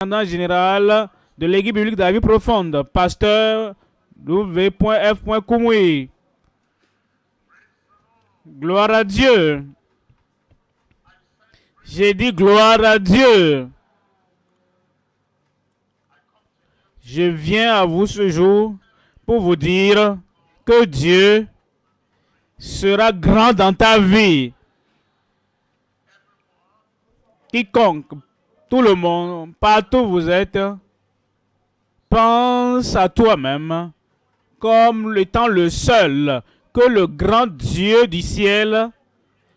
général de l'équipe biblique de la vie profonde, pasteur W.F. Gloire à Dieu. J'ai dit gloire à Dieu. Je viens à vous ce jour pour vous dire que Dieu sera grand dans ta vie. Quiconque, tout le monde, partout où vous êtes, pense à toi-même comme étant le seul que le grand Dieu du ciel,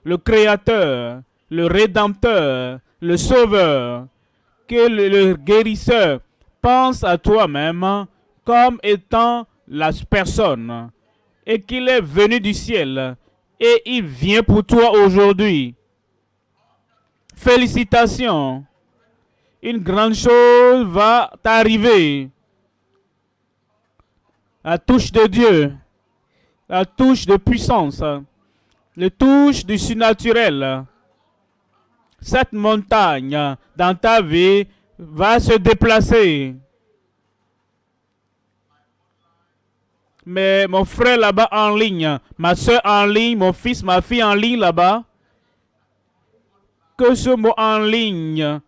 le Créateur, le Rédempteur, le Sauveur, que le, guérisseur, pense à toi-même comme étant la personne et qu'il est venu du ciel et il vient pour toi aujourd'hui. Félicitations. Une grande chose va t'arriver. La touche de Dieu, la touche de puissance, la touche du surnaturel. Cette montagne dans ta vie va se déplacer. Mais mon frère là-bas en ligne, ma soeur en ligne, mon fils, ma fille en ligne là-bas, que ce mot en ligne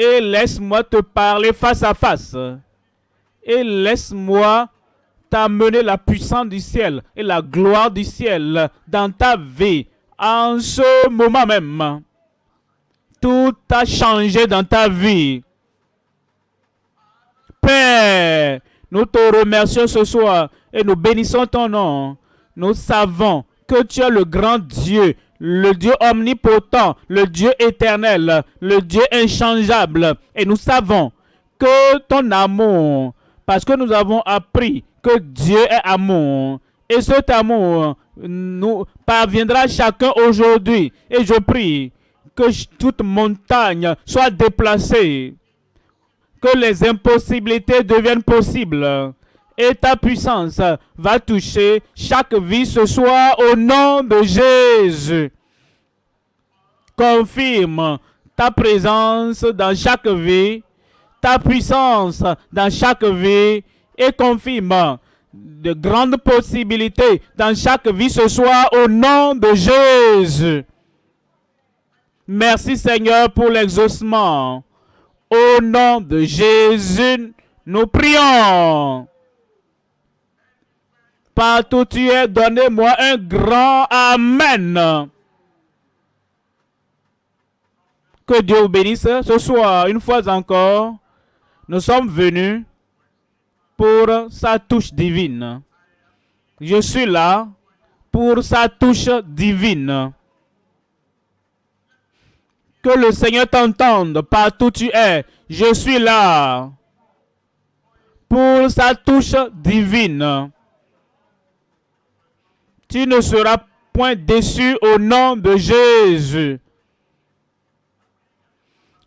et laisse-moi te parler face à face et laisse-moi t'amener la puissance du ciel et la gloire du ciel dans ta vie en ce moment même. Tout a changé dans ta vie. Père, nous te remercions ce soir et nous bénissons ton nom. Nous savons que tu es le grand Dieu, le Dieu omnipotent, le Dieu éternel, le Dieu inchangeable. Et nous savons que ton amour, parce que nous avons appris que Dieu est amour, et cet amour nous parviendra chacun aujourd'hui. Et je prie que toute montagne soit déplacée, que les impossibilités deviennent possibles. Et ta puissance va toucher chaque vie ce soir au nom de Jésus. Confirme ta présence dans chaque vie, ta puissance dans chaque vie et confirme de grandes possibilités dans chaque vie ce soir au nom de Jésus. Merci Seigneur pour l'exaucement. Au nom de Jésus, nous prions. Partout tu es, donnez-moi un grand Amen. Que Dieu vous bénisse ce soir, une fois encore. Nous sommes venus pour sa touche divine. Je suis là pour sa touche divine. Que le Seigneur t'entende partout où tu es. Je suis là pour sa touche divine. Tu ne seras point déçu au nom de Jésus.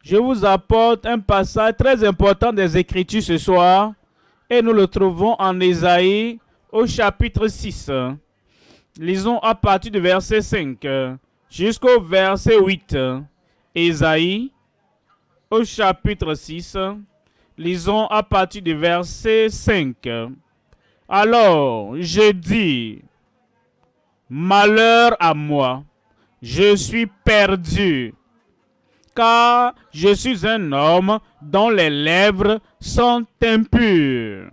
Je vous apporte un passage très important des Écritures ce soir et nous le trouvons en Ésaïe au chapitre 6. Lisons à partir du verset 5 jusqu'au verset 8. Ésaïe, au chapitre 6, lisons à partir du verset 5. Alors, je dis, malheur à moi, je suis perdu, car je suis un homme dont les lèvres sont impures.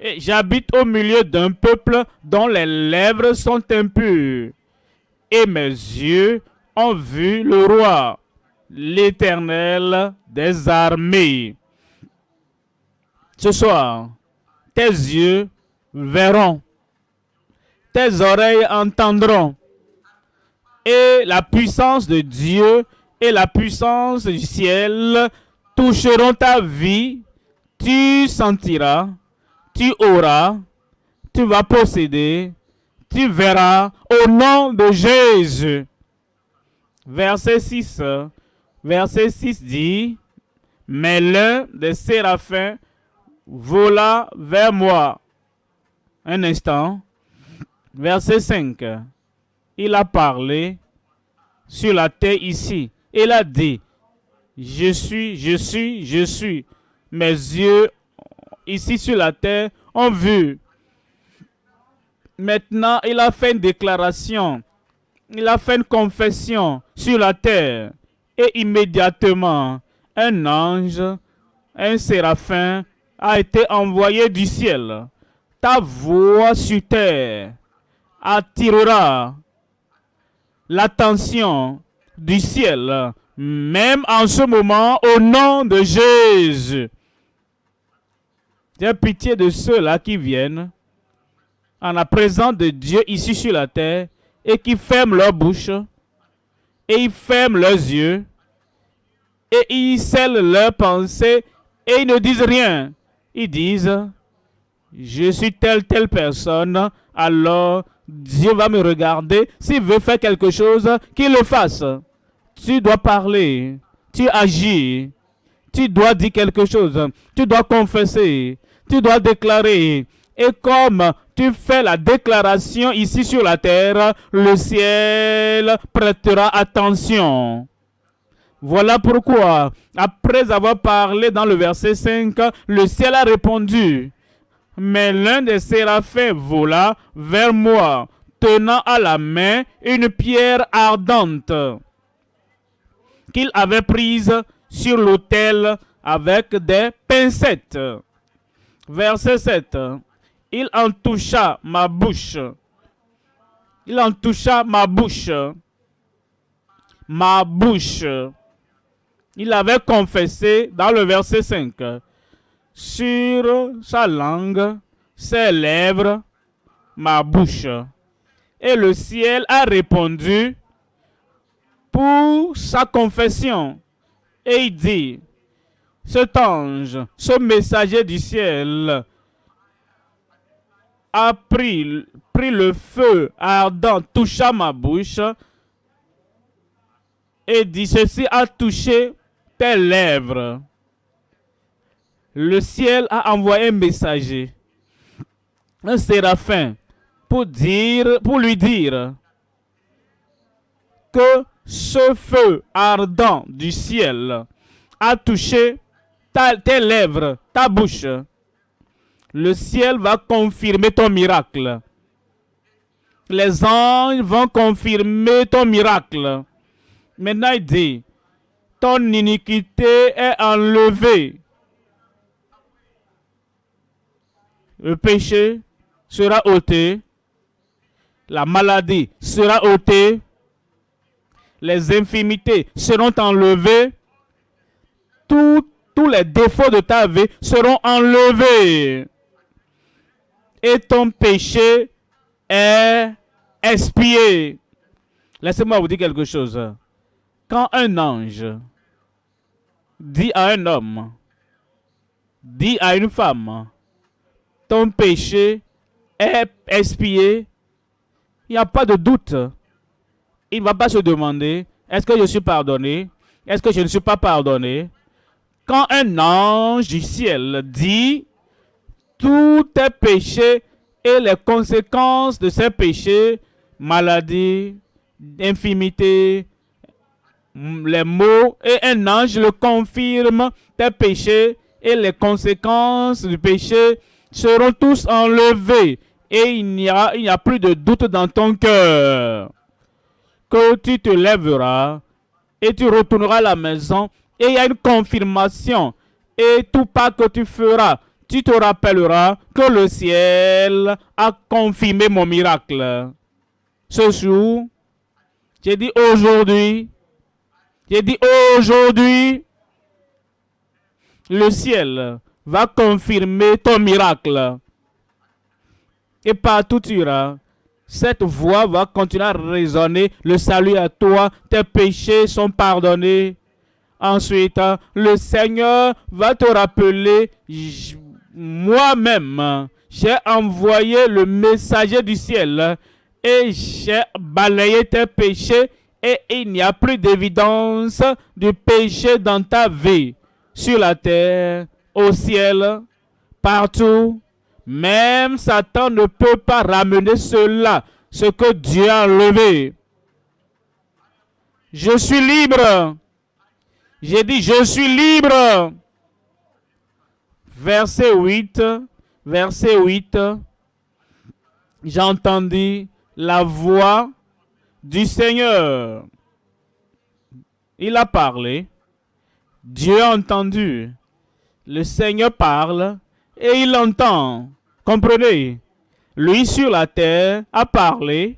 Et j'habite au milieu d'un peuple dont les lèvres sont impures, et mes yeux ont vu le roi, l'éternel des armées. Ce soir, tes yeux verront, tes oreilles entendront, et la puissance de Dieu et la puissance du ciel toucheront ta vie. Tu sentiras, tu auras, tu vas posséder, tu verras au nom de Jésus. Verset 6. Verset 6 dit, Mais l'un des séraphins vola vers moi. Un instant. Verset 5. Il a parlé sur la terre ici. Il a dit, Je suis, je suis, je suis. Mes yeux ici sur la terre ont vu. Maintenant, il a fait une déclaration. Il a fait une confession sur la terre. Et immédiatement, un ange, un séraphin, a été envoyé du ciel. Ta voix sur terre attirera l'attention du ciel, même en ce moment, au nom de Jésus. J'ai pitié de ceux-là qui viennent en la présence de Dieu ici sur la terre et qui ferment leur bouche et ils ferment leurs yeux et ils scellent leurs pensées et ils ne disent rien. Ils disent, je suis telle, telle personne, alors Dieu va me regarder. S'il veut faire quelque chose, qu'il le fasse. Tu dois parler, tu agis, tu dois dire quelque chose, tu dois confesser, tu dois déclarer. Et comme tu fais la déclaration ici sur la terre, le ciel prêtera attention. Voilà pourquoi, après avoir parlé dans le verset 5, le ciel a répondu. Mais l'un des séraphins vola vers moi, tenant à la main une pierre ardente qu'il avait prise sur l'autel avec des pincettes. Verset 7. Il en toucha ma bouche. Il en toucha ma bouche. Ma bouche. Il avait confessé dans le verset 5 sur sa langue, ses lèvres, ma bouche. Et le ciel a répondu pour sa confession. Et il dit, cet ange, ce messager du ciel, a pris, le feu ardent, toucha ma bouche, et dit, ceci a touché tes lèvres le ciel a envoyé un messager, un séraphin, pour, dire, pour lui dire que ce feu ardent du ciel a touché tes lèvres, ta bouche. Le ciel va confirmer ton miracle. Les anges vont confirmer ton miracle. Maintenant, il dit, ton iniquité est enlevée le péché sera ôté, la maladie sera ôtée, les infimités seront enlevées, tous les défauts de ta vie seront enlevés. Et ton péché est expié. Laissez-moi vous dire quelque chose. Quand un ange dit à un homme, dit à une femme, ton péché est expié, il n'y a pas de doute. Il ne va pas se demander, est-ce que je suis pardonné? Est-ce que je ne suis pas pardonné? Quand un ange du ciel dit, tous tes péchés et les conséquences de ces péchés, maladie, infimité, les maux, et un ange le confirme, tes péchés et les conséquences du péché seront tous enlevés et il n'y a, a plus de doute dans ton cœur. Que tu te lèveras et tu retourneras à la maison et il y a une confirmation. Et tout pas que tu feras, tu te rappelleras que le ciel a confirmé mon miracle. Ce jour, j'ai dit aujourd'hui, j'ai dit aujourd'hui, le ciel va confirmer ton miracle. Et partout tu iras, cette voix va continuer à résonner. Le salut à toi, tes péchés sont pardonnés. Ensuite, le Seigneur va te rappeler, moi-même, j'ai envoyé le messager du ciel et j'ai balayé tes péchés et il n'y a plus d'évidence du péché dans ta vie sur la terre au ciel, partout. Même Satan ne peut pas ramener cela, ce que Dieu a enlevé. Je suis libre. J'ai dit, je suis libre. Verset 8, verset 8, j'ai entendu la voix du Seigneur. Il a parlé. Dieu a entendu. Le Seigneur parle et il entend. Comprenez? Lui sur la terre a parlé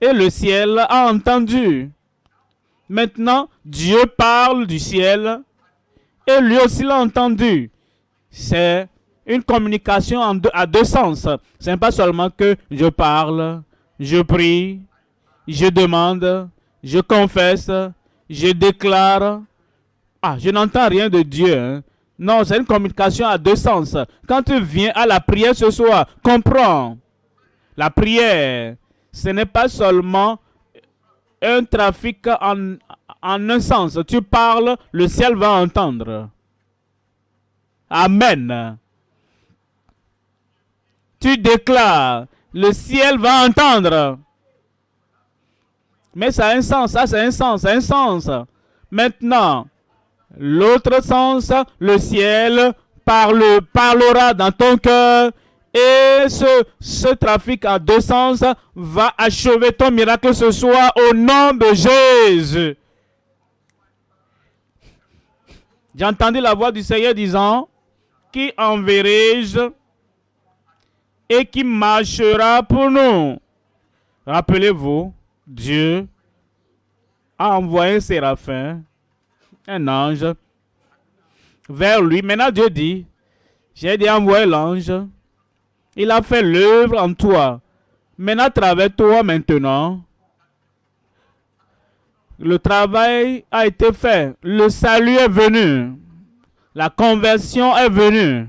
et le ciel a entendu. Maintenant, Dieu parle du ciel et lui aussi l'a entendu. C'est une communication à deux sens. Ce n'est pas seulement que je parle, je prie, je demande, je confesse, je déclare. Ah, je n'entends rien de Dieu. Hein. Non, c'est une communication à deux sens. Quand tu viens à la prière ce soir, comprends. La prière, ce n'est pas seulement un trafic en, un sens. Tu parles, le ciel va entendre. Amen. Tu déclares, le ciel va entendre. Mais ça a un sens, ça c'est un sens, un sens. Maintenant, l'autre sens, le ciel parle, parlera dans ton cœur et ce, ce trafic à deux sens va achever ton miracle ce soir au nom de Jésus. J'ai entendu la voix du Seigneur disant, qui enverrai-je et qui marchera pour nous Rappelez-vous, Dieu a envoyé un séraphin, un ange, vers lui. Maintenant, Dieu dit, j'ai dit envoyer l'ange. Il a fait l'œuvre en toi. Maintenant, à travers toi, maintenant, le travail a été fait. Le salut est venu. La conversion est venue.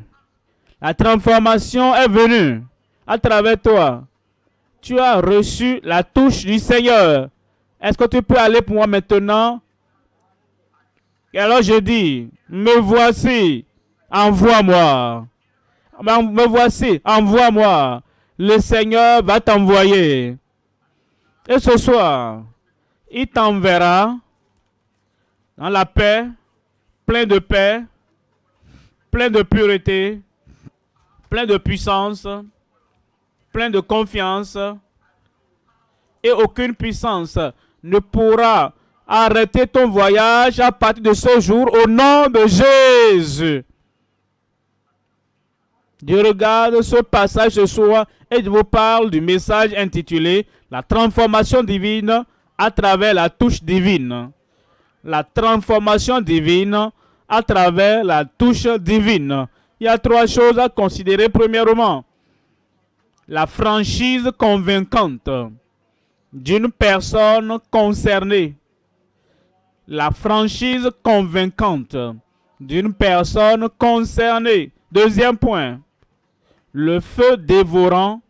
La transformation est venue à travers toi. Tu as reçu la touche du Seigneur. Est-ce que tu peux aller pour moi maintenant? Et alors je dis, me voici, envoie-moi. Me voici, envoie-moi. Le Seigneur va t'envoyer. Et ce soir, il t'enverra dans la paix, plein de paix, plein de pureté, plein de puissance, plein de confiance. Et aucune puissance ne pourra arrêter ton voyage à partir de ce jour au nom de Jésus. Dieu regarde ce passage ce soir et je vous parle du message intitulé La transformation divine à travers la touche divine. La transformation divine à travers la touche divine. Il y a trois choses à considérer. Premièrement, la franchise convaincante d'une personne concernée. La franchise convaincante d'une personne concernée. Deuxième point, le feu dévorant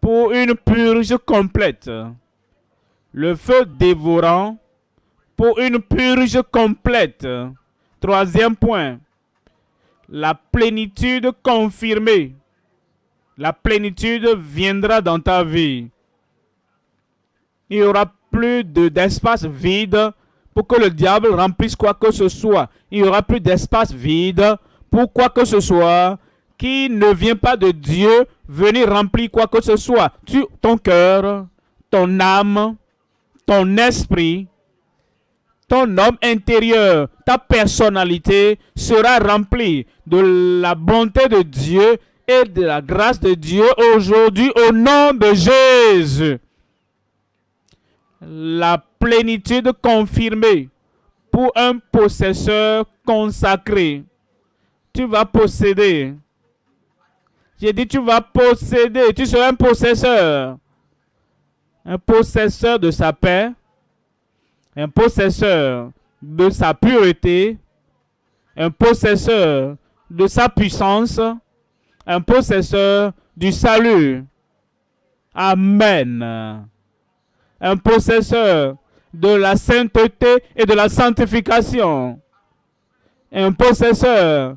pour une purge complète le feu dévorant pour une purge complète. Troisième point, la plénitude confirmée. La plénitude viendra dans ta vie. Il n'y aura plus d'espace vide pour que le diable remplisse quoi que ce soit. Il n'y aura plus d'espace vide pour quoi que ce soit qui ne vient pas de Dieu venir remplir quoi que ce soit. Ton cœur, ton âme, ton esprit, ton homme intérieur, ta personnalité sera remplie de la bonté de Dieu et de la grâce de Dieu aujourd'hui au nom de Jésus. La plénitude confirmée pour un possesseur consacré. Tu vas posséder. J'ai dit tu vas posséder, tu seras un possesseur un possesseur de sa paix, un possesseur de sa pureté, un possesseur de sa puissance, un possesseur du salut. Amen. Un possesseur de la sainteté et de la sanctification. Un possesseur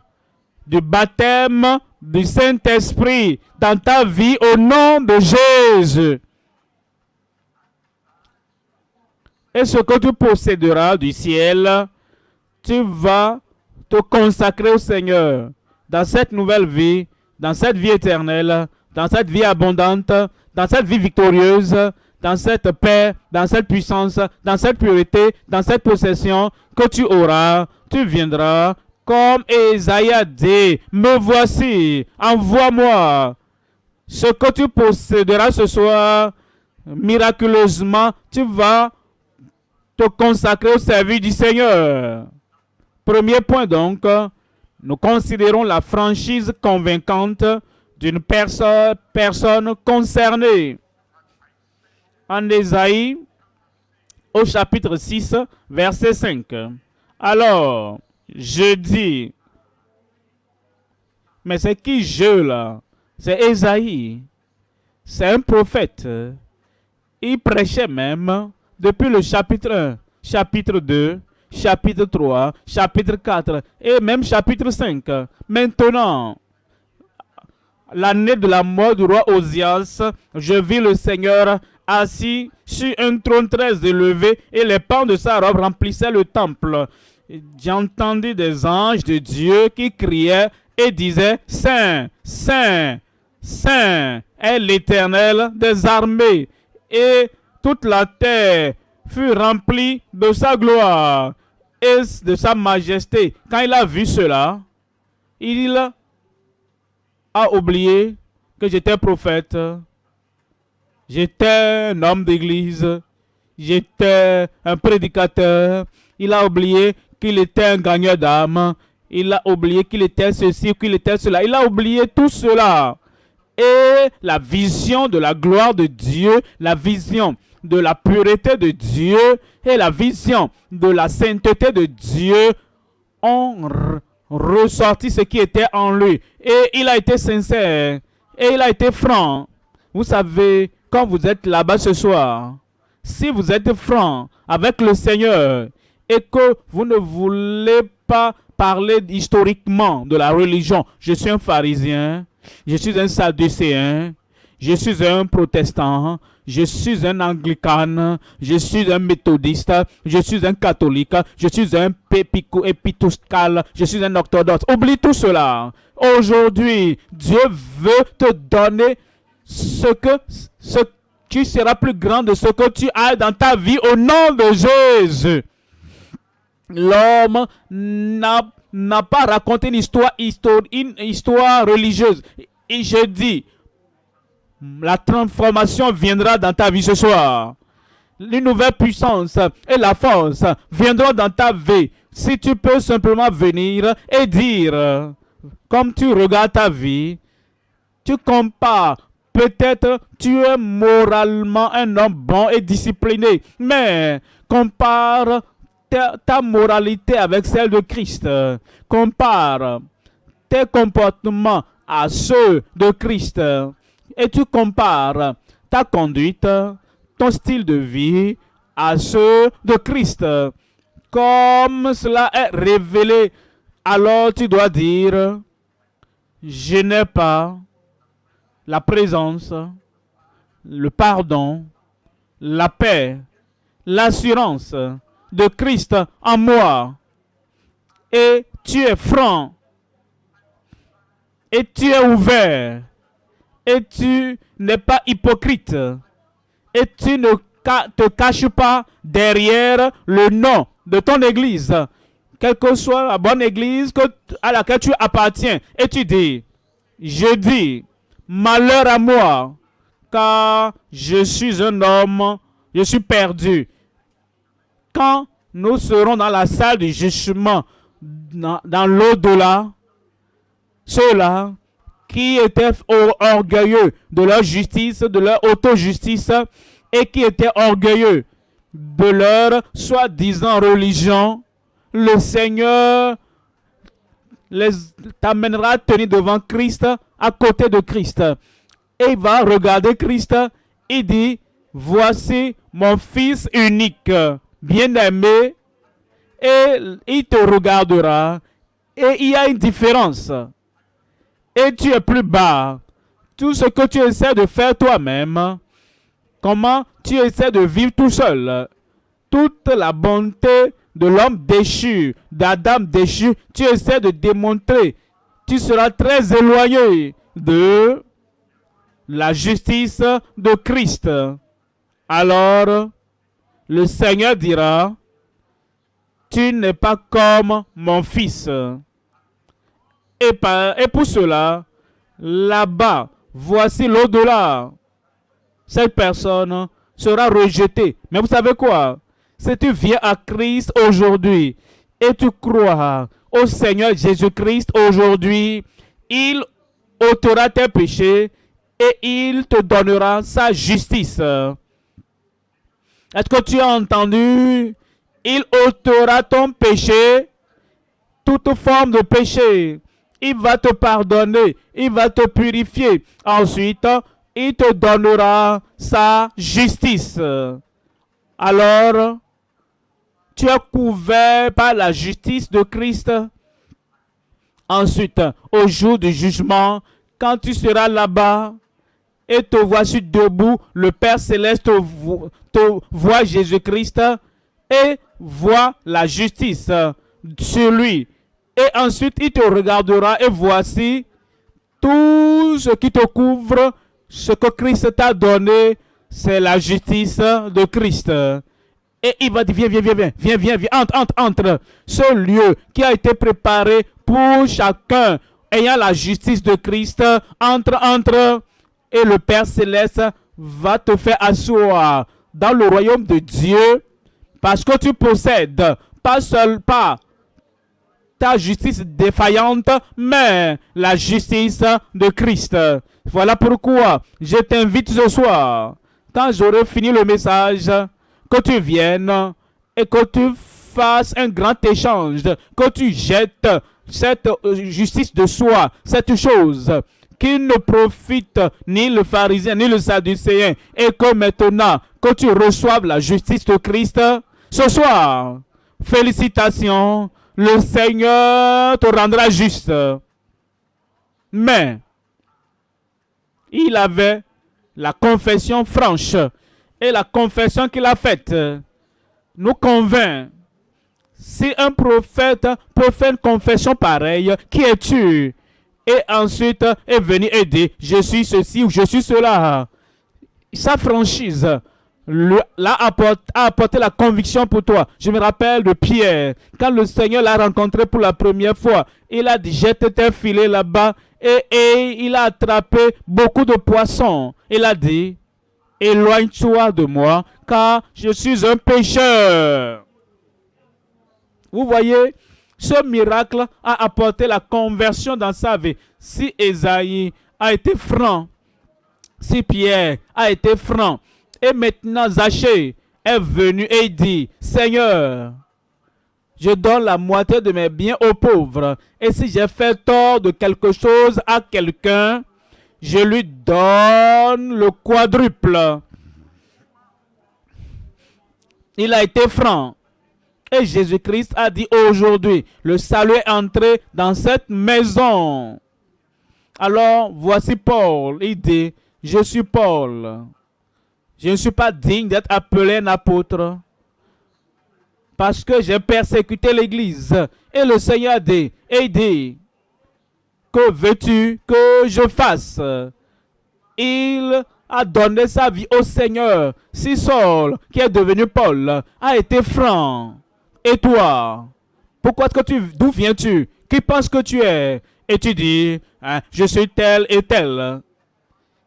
du baptême du Saint-Esprit dans ta vie au nom de Jésus. et ce que tu posséderas du ciel? Tu vas te consacrer au Seigneur dans cette nouvelle vie, dans cette vie éternelle, dans cette vie abondante, dans cette vie victorieuse, dans cette paix, dans cette puissance, dans cette purité, dans cette possession que tu auras, tu viendras comme Esaïe a dit, me voici, envoie-moi. Ce que tu posséderas ce soir, miraculeusement, tu vas te consacrer au service du Seigneur. Premier point donc, nous considérons la franchise convaincante d'une perso personne concernée. En Ésaïe, au chapitre 6, verset 5. Alors, je dis, mais c'est qui je là? C'est Ésaïe. C'est un prophète. Il prêchait même depuis le chapitre 1, chapitre 2, chapitre 3, chapitre 4 et même chapitre 5. Maintenant, l'année de la mort du roi Osias, je vis le Seigneur assis sur un trône très élevé et les pans de sa robe remplissaient le temple. J'entendis des anges de Dieu qui criaient et disaient, Saint, Saint, Saint est l'Éternel des armées. Et toute la terre fut remplie de sa gloire et de sa majesté. Quand il a vu cela, il a oublié que j'étais prophète, j'étais un homme d'église, j'étais un prédicateur. Il a oublié qu'il était un gagneur d'âme. Il a oublié qu'il était ceci, qu'il était cela. Il a oublié tout cela. Et la vision de la gloire de Dieu, la vision de la pureté de Dieu et la vision de la sainteté de Dieu ont ressorti ce qui était en lui. Et il a été sincère. Et il a été franc. Vous savez, quand vous êtes là-bas ce soir, si vous êtes franc avec le Seigneur et que vous ne voulez pas parler historiquement de la religion, je suis un pharisien, je suis un sadducéen, je suis un protestant, je suis un anglican, je suis un méthodiste, je suis un catholique, je suis un pépico épituscal, je suis un orthodoxe. Oublie tout cela. Aujourd'hui, Dieu veut te donner ce que ce, tu seras plus grand de ce que tu as dans ta vie au nom de Jésus. L'homme n'a pas raconté une histoire, une histoire religieuse. Et je dis, la transformation viendra dans ta vie ce soir. Une nouvelle puissance et la force viendront dans ta vie. Si tu peux simplement venir et dire, comme tu regardes ta vie, tu compares. Peut-être tu es moralement un homme bon et discipliné, mais compare ta, moralité avec celle de Christ. Compare tes comportements à ceux de Christ et tu compares ta conduite, ton style de vie à ceux de Christ. Comme cela est révélé, alors tu dois dire, je n'ai pas la présence, le pardon, la paix, l'assurance de Christ en moi. Et tu es franc. Et tu es ouvert et tu n'es pas hypocrite et tu ne te caches pas derrière le nom de ton église, quelle que soit la bonne église à laquelle tu appartiens, et tu dis, je dis, malheur à moi, car je suis un homme, je suis perdu. Quand nous serons dans la salle du jugement, dans, l'au-delà, ceux-là qui étaient orgueilleux de leur justice, de leur auto-justice, et qui étaient orgueilleux de leur soi-disant religion, le Seigneur les t'amènera à tenir devant Christ, à côté de Christ. Et il va regarder Christ et dit, voici mon fils unique, bien-aimé, et il te regardera. Et il y a une différence et tu es plus bas. Tout ce que tu essaies de faire toi-même, comment tu essaies de vivre tout seul, toute la bonté de l'homme déchu, d'Adam déchu, tu essaies de démontrer, tu seras très éloigné de la justice de Christ. Alors, le Seigneur dira, tu n'es pas comme mon fils. Et, pour cela, là-bas, voici l'au-delà. Cette personne sera rejetée. Mais vous savez quoi? Si tu viens à Christ aujourd'hui et tu crois au Seigneur Jésus-Christ aujourd'hui, il ôtera tes péchés et il te donnera sa justice. Est-ce que tu as entendu? Il ôtera ton péché, toute forme de péché. Il va te pardonner, il va te purifier. Ensuite, il te donnera sa justice. Alors, tu es couvert par la justice de Christ. Ensuite, au jour du jugement, quand tu seras là-bas et te voici debout, le Père céleste te, voit Jésus-Christ et voit la justice sur lui. Et ensuite, il te regardera et voici tout ce qui te couvre, ce que Christ t'a donné, c'est la justice de Christ. Et il va dire, viens, viens, viens, viens, viens, viens, viens, entre, entre, entre. Ce lieu qui a été préparé pour chacun ayant la justice de Christ, entre, entre. Et le Père Céleste va te faire asseoir dans le royaume de Dieu parce que tu possèdes pas seul pas ta justice défaillante, mais la justice de Christ. Voilà pourquoi je t'invite ce soir, quand j'aurai fini le message, que tu viennes et que tu fasses un grand échange, que tu jettes cette euh, justice de soi, cette chose qui ne profite ni le pharisien ni le sadducéen, et que maintenant que tu reçoives la justice de Christ, ce soir, félicitations, le Seigneur te rendra juste. Mais, il avait la confession franche et la confession qu'il a faite nous convainc. Si un prophète peut faire une confession pareille, qui es-tu? Et ensuite est venu dit, je suis ceci ou je suis cela. Sa franchise l'a a apporté la conviction pour toi. Je me rappelle de Pierre, quand le Seigneur l'a rencontré pour la première fois, il a dit, jette tes filets là-bas et il a attrapé beaucoup de poissons. Il a dit, éloigne-toi de moi, car je suis un pécheur. Vous voyez, ce miracle a apporté la conversion dans sa vie. Si Esaïe a été franc, si Pierre a été franc, et maintenant Zachée est venu et dit, Seigneur, je donne la moitié de mes biens aux pauvres. Et si j'ai fait tort de quelque chose à quelqu'un, je lui donne le quadruple. Il a été franc. Et Jésus-Christ a dit aujourd'hui, le salut est entré dans cette maison. Alors, voici Paul. Il dit, je suis Paul. Je ne suis pas digne d'être appelé un apôtre. Parce que j'ai persécuté l'Église. Et le Seigneur dit, et dit, que veux-tu que je fasse? Il a donné sa vie au Seigneur. Si Saul, qui est devenu Paul, a été franc, et toi, pourquoi est-ce que tu, d'où viens-tu? Qui penses que tu es? Et tu dis, hein, je suis tel et tel.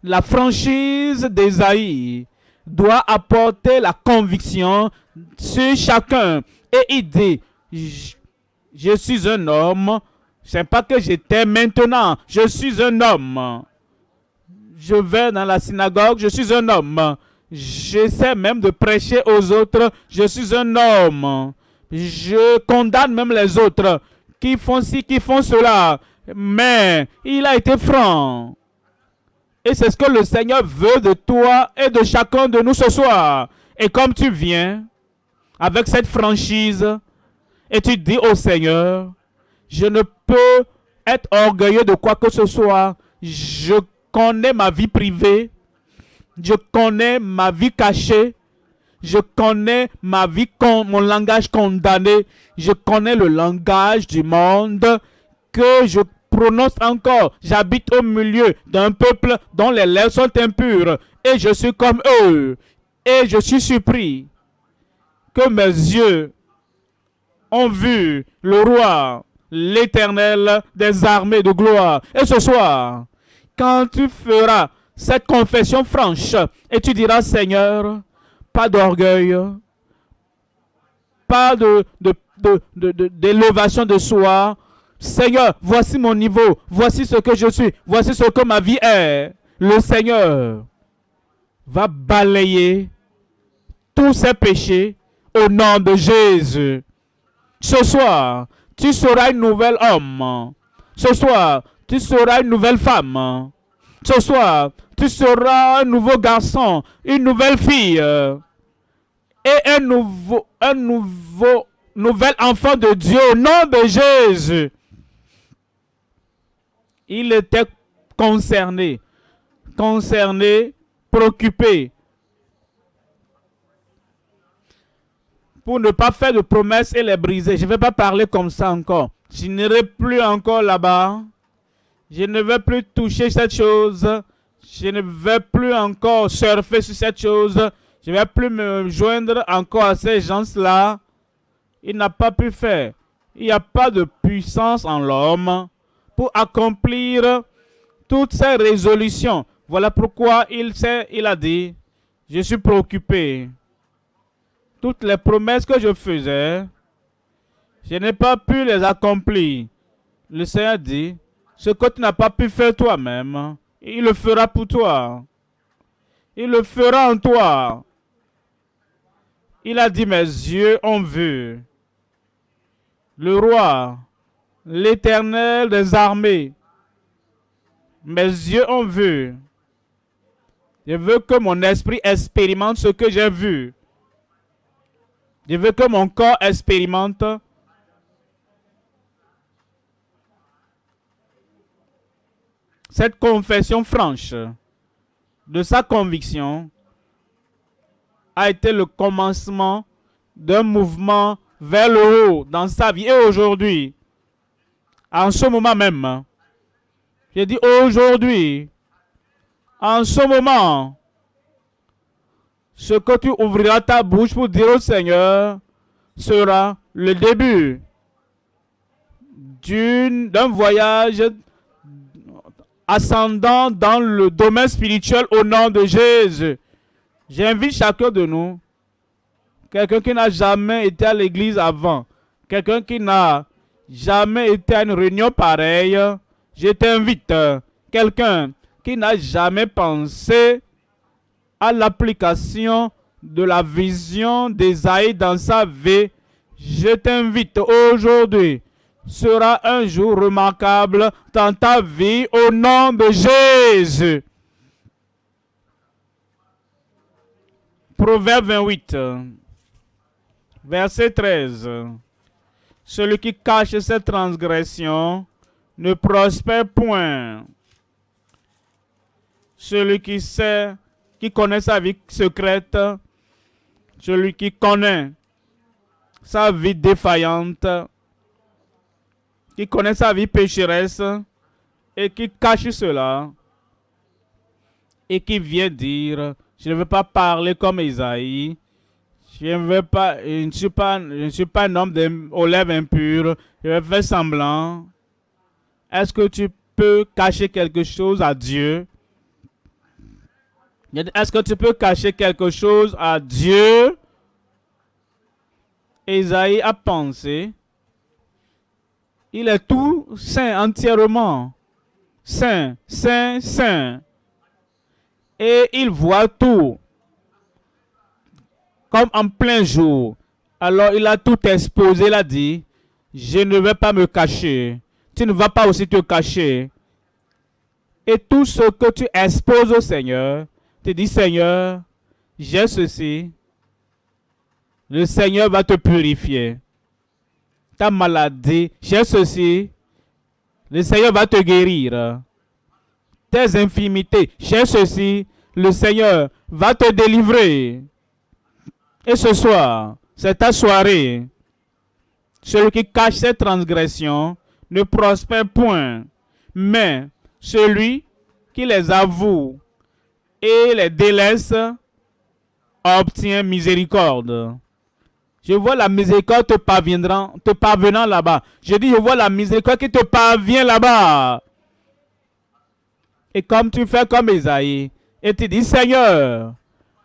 La franchise d'Esaïe doit apporter la conviction sur chacun. Et il dit, je suis un homme c'est pas que j'étais maintenant. Je suis un homme. Je vais dans la synagogue. Je suis un homme. J'essaie même de prêcher aux autres. Je suis un homme. Je condamne même les autres qui font ci, qui font cela. Mais il a été franc. Et c'est ce que le Seigneur veut de toi et de chacun de nous ce soir. Et comme tu viens avec cette franchise et tu dis au Seigneur, je ne peux être orgueilleux de quoi que ce soit. Je connais ma vie privée. Je connais ma vie cachée. Je connais ma vie, mon langage condamné. Je connais le langage du monde que je prononce encore. J'habite au milieu d'un peuple dont les lèvres sont impures. Et je suis comme eux. Et je suis surpris que mes yeux ont vu le roi, l'éternel des armées de gloire. Et ce soir, quand tu feras cette confession franche et tu diras, Seigneur, pas d'orgueil, pas de, d'élévation de, de soi. Seigneur, voici mon niveau, voici ce que je suis, voici ce que ma vie est. Le Seigneur va balayer tous ces péchés au nom de Jésus. Ce soir, tu seras une nouvelle homme. Ce soir, tu seras une nouvelle femme. Ce soir, tu seras un nouveau garçon, une nouvelle fille et un nouveau, un nouveau, nouvel enfant de Dieu au nom de Jésus. Il était concerné, concerné, préoccupé pour ne pas faire de promesses et les briser. Je ne vais pas parler comme ça encore. Je n'irai plus encore là-bas. Je ne vais plus toucher cette chose. Je ne vais plus encore surfer sur cette chose. Je ne vais plus me joindre encore à ces gens-là. Il n'a pas pu faire. Il n'y a pas de puissance en l'homme pour accomplir toutes ces résolutions. Voilà pourquoi il, il a dit, je suis préoccupé toutes les promesses que je faisais, je n'ai pas pu les accomplir. Le Seigneur dit, ce que tu n'as pas pu faire toi-même, il le fera pour toi. Il le fera en toi. Il a dit, mes yeux ont vu. Le roi, l'éternel des armées, mes yeux ont vu. Je veux que mon esprit expérimente ce que j'ai vu. Je veux que mon corps expérimente cette confession franche de sa conviction a été le commencement d'un mouvement vers le haut dans sa vie. Et aujourd'hui, en ce moment même, j'ai dit aujourd'hui, en ce moment, ce que tu ouvriras ta bouche pour dire au Seigneur sera le début d'un voyage ascendant dans le domaine spirituel au nom de Jésus. J'invite chacun de nous, quelqu'un qui n'a jamais été à l'église avant, quelqu'un qui n'a jamais été à une réunion pareille, je t'invite, quelqu'un qui n'a jamais pensé à l'application de la vision d'Esaïe dans sa vie, je t'invite aujourd'hui. Sera un jour remarquable dans ta vie au nom de Jésus. Proverbe 28, verset 13. Celui qui cache ses transgressions ne prospère point. Celui qui sait qui connaît sa vie secrète, celui qui connaît sa vie défaillante, qui connaît sa vie pécheresse et qui cache cela et qui vient dire, je ne veux pas parler comme Isaïe, je ne veux pas, je ne suis pas, un homme aux lèvres impures, je vais faire semblant. Est-ce que tu peux cacher quelque chose à Dieu? Est-ce que tu peux cacher quelque chose à Dieu? Esaïe a pensé. Il est tout saint entièrement. Saint, saint, saint. Et il voit tout. Comme en plein jour. Alors il a tout exposé. Il a dit, je ne vais pas me cacher. Tu ne vas pas aussi te cacher. Et tout ce que tu exposes au Seigneur, tu dis, Seigneur, j'ai ceci. Le Seigneur va te purifier. Ta maladie, j'ai ceci. Le Seigneur va te guérir. Tes infimités, j'ai ceci. Le Seigneur va te délivrer. Et ce soir, c'est ta soirée. Celui qui cache ses transgressions ne prospère point, mais celui qui les avoue et les délaisse obtient miséricorde. Je vois la miséricorde te parviendra, te parvenant là-bas. Je dis, je vois la miséricorde qui te parvient là-bas. Et comme tu fais comme Esaïe, et tu dis, Seigneur,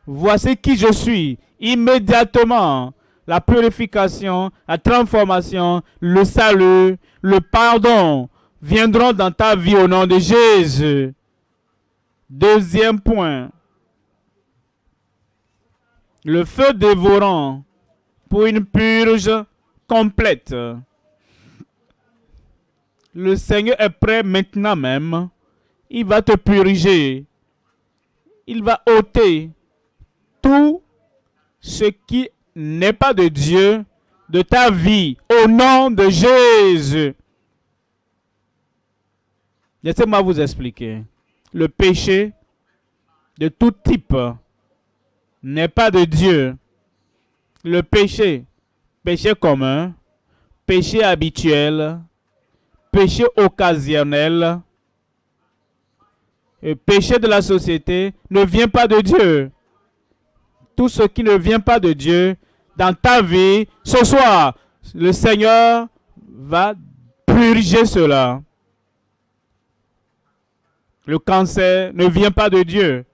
voici qui je suis. Immédiatement, la purification, la transformation, le salut, le pardon viendront dans ta vie au nom de Jésus. Deuxième point. Le feu dévorant pour une purge complète. Le Seigneur est prêt maintenant même. Il va te purger. Il va ôter tout ce qui n'est pas de Dieu de ta vie au nom de Jésus. Laissez-moi vous expliquer. Le péché de tout type n'est pas de Dieu le péché, péché commun, péché habituel, péché occasionnel, et péché de la société ne vient pas de Dieu. Tout ce qui ne vient pas de Dieu dans ta vie, ce soir, le Seigneur va purger cela. Le cancer ne vient pas de Dieu.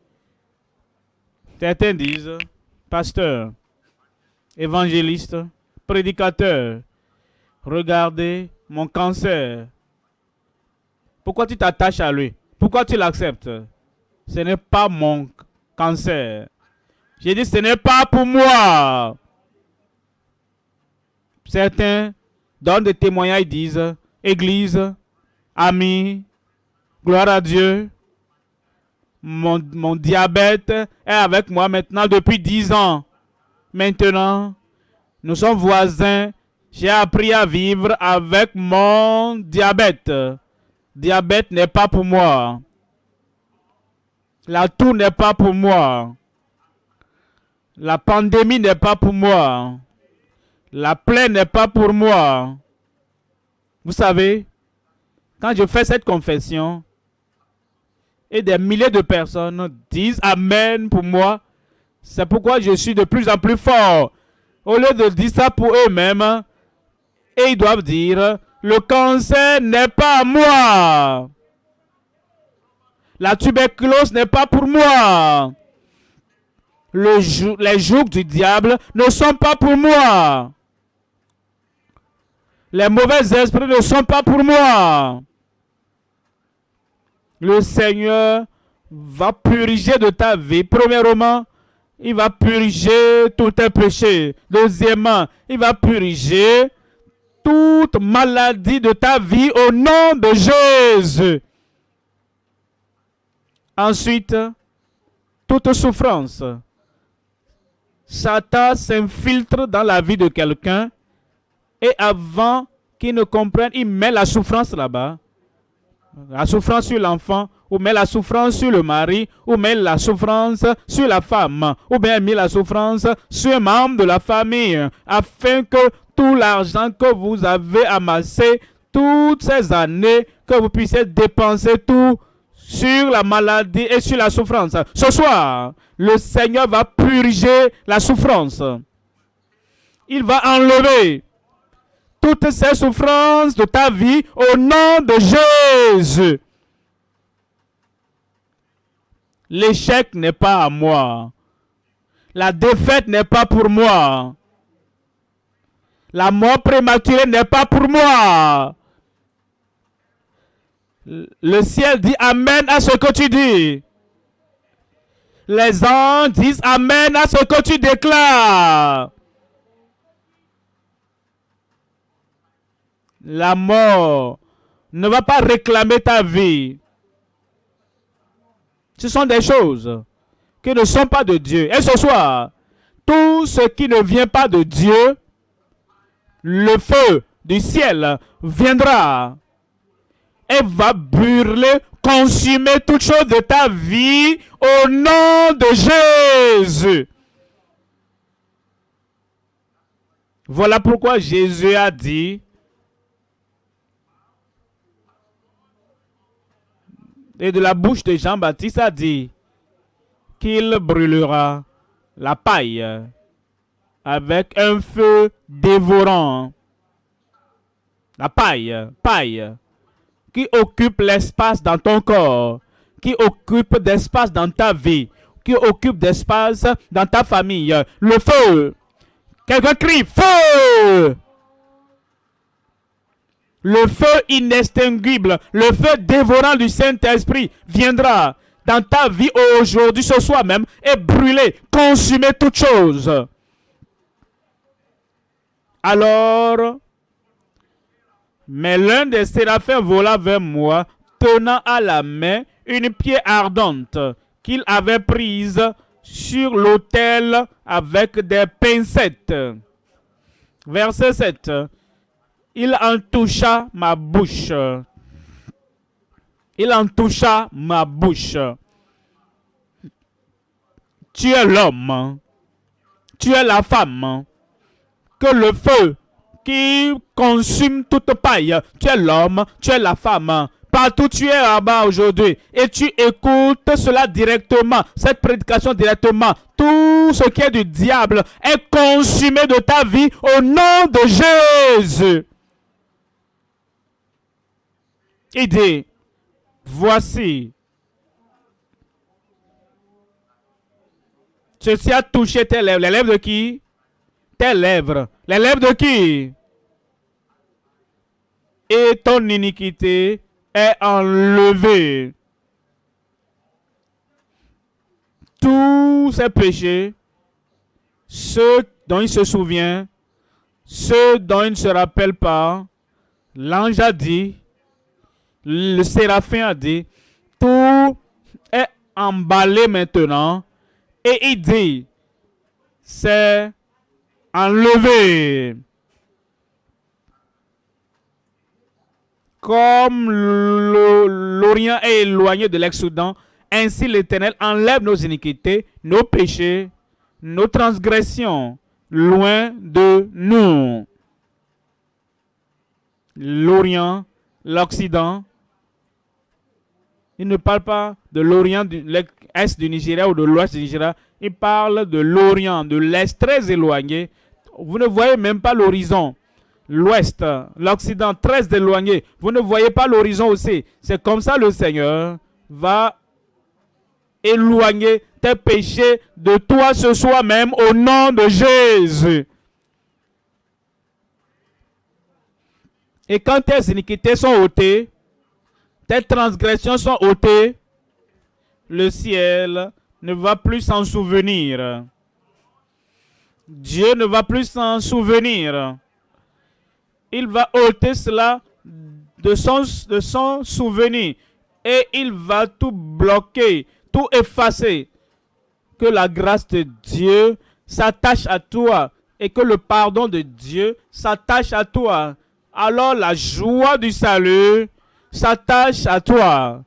Certains disent, pasteur, évangéliste, prédicateur, regardez mon cancer. Pourquoi tu t'attaches à lui? Pourquoi tu l'acceptes? Ce n'est pas mon cancer. J'ai dit, ce n'est pas pour moi. Certains donnent des témoignages, disent, Église, amis, gloire à Dieu. Mon, diabète est avec moi maintenant depuis dix ans. Maintenant, nous sommes voisins. J'ai appris à vivre avec mon diabète. Diabète n'est pas pour moi. La toux n'est pas pour moi. La pandémie n'est pas pour moi. La plaie n'est pas pour moi. Vous savez, quand je fais cette confession, et des milliers de personnes disent Amen pour moi, c'est pourquoi je suis de plus en plus fort. Au lieu de dire ça pour eux-mêmes, ils doivent dire, le cancer n'est pas à moi. La tuberculose n'est pas pour moi. Le les jougs du diable ne sont pas pour moi. Les mauvais esprits ne sont pas pour moi. Le Seigneur va purifier de ta vie, premièrement, il va purger tout tes péchés. Deuxièmement, il va purger toute maladie de ta vie au nom de Jésus. Ensuite, toute souffrance. Satan s'infiltre dans la vie de quelqu'un et avant qu'il ne comprenne, il met la souffrance là-bas. La souffrance sur l'enfant, ou met la souffrance sur le mari, ou met la souffrance sur la femme, ou bien met la souffrance sur un membre de la famille, afin que tout l'argent que vous avez amassé toutes ces années, que vous puissiez dépenser tout sur la maladie et sur la souffrance. Ce soir, le Seigneur va purger la souffrance. Il va enlever toutes ces souffrances de ta vie au nom de Jésus. L'échec n'est pas à moi. La défaite n'est pas pour moi. La mort prématurée n'est pas pour moi. Le ciel dit Amen à ce que tu dis. Les anges disent Amen à ce que tu déclares. La mort ne va pas réclamer ta vie. Ce sont des choses qui ne sont pas de Dieu. Et ce soir, tout ce qui ne vient pas de Dieu, le feu du ciel viendra et va brûler, consumer toutes choses de ta vie au nom de Jésus. Voilà pourquoi Jésus a dit, et de la bouche de Jean-Baptiste a dit qu'il brûlera la paille avec un feu dévorant. La paille, paille, qui occupe l'espace dans ton corps, qui occupe d'espace dans ta vie, qui occupe d'espace dans ta famille. Le feu. Quelqu'un crie feu. Le feu inextinguible, le feu dévorant du Saint-Esprit viendra dans ta vie aujourd'hui, ce soir même, et brûler, consumer toutes choses. Alors, mais l'un des séraphins vola vers moi, tenant à la main une pierre ardente qu'il avait prise sur l'autel avec des pincettes. Verset 7. Il en toucha ma bouche. Il en toucha ma bouche. Tu es l'homme. Tu es la femme. Que le feu qui consume toute paille. Tu es l'homme. Tu es la femme Partout tu es là-bas aujourd'hui et tu écoutes cela directement, cette prédication directement. Tout ce qui est du diable est consumé de ta vie au nom de Jésus. Dit, voici, ceci a touché tes lèvres. Les lèvres de qui? Tes lèvres. Les lèvres de qui? Et ton iniquité est enlevé. Tous ses péchés, ceux dont il se souvient, ceux dont il ne se rappelle pas, l'ange a dit, le séraphin a dit, tout est emballé maintenant. Et il dit, c'est enlevé. Comme l'Orient est éloigné de l'ex-Soudan, ainsi l'Éternel enlève nos iniquités, nos péchés, nos transgressions loin de nous. L'Orient, l'Occident, il ne parle pas de l'Orient, de l'Est du Nigeria ou de l'Ouest du Nigeria. Il parle de l'Orient, de l'Est très éloigné. Vous ne voyez même pas l'horizon l'ouest, l'Occident très éloigné. Vous ne voyez pas l'horizon aussi. C'est comme ça le Seigneur va éloigner tes péchés de toi ce soir même au nom de Jésus. Et quand tes iniquités sont ôtées, tes transgressions sont ôtées, le ciel ne va plus s'en souvenir. Dieu ne va plus s'en souvenir il va ôter cela de son, de son souvenir et il va tout bloquer, tout effacer. Que la grâce de Dieu s'attache à toi et que le pardon de Dieu s'attache à toi. Alors la joie du salut s'attache à toi.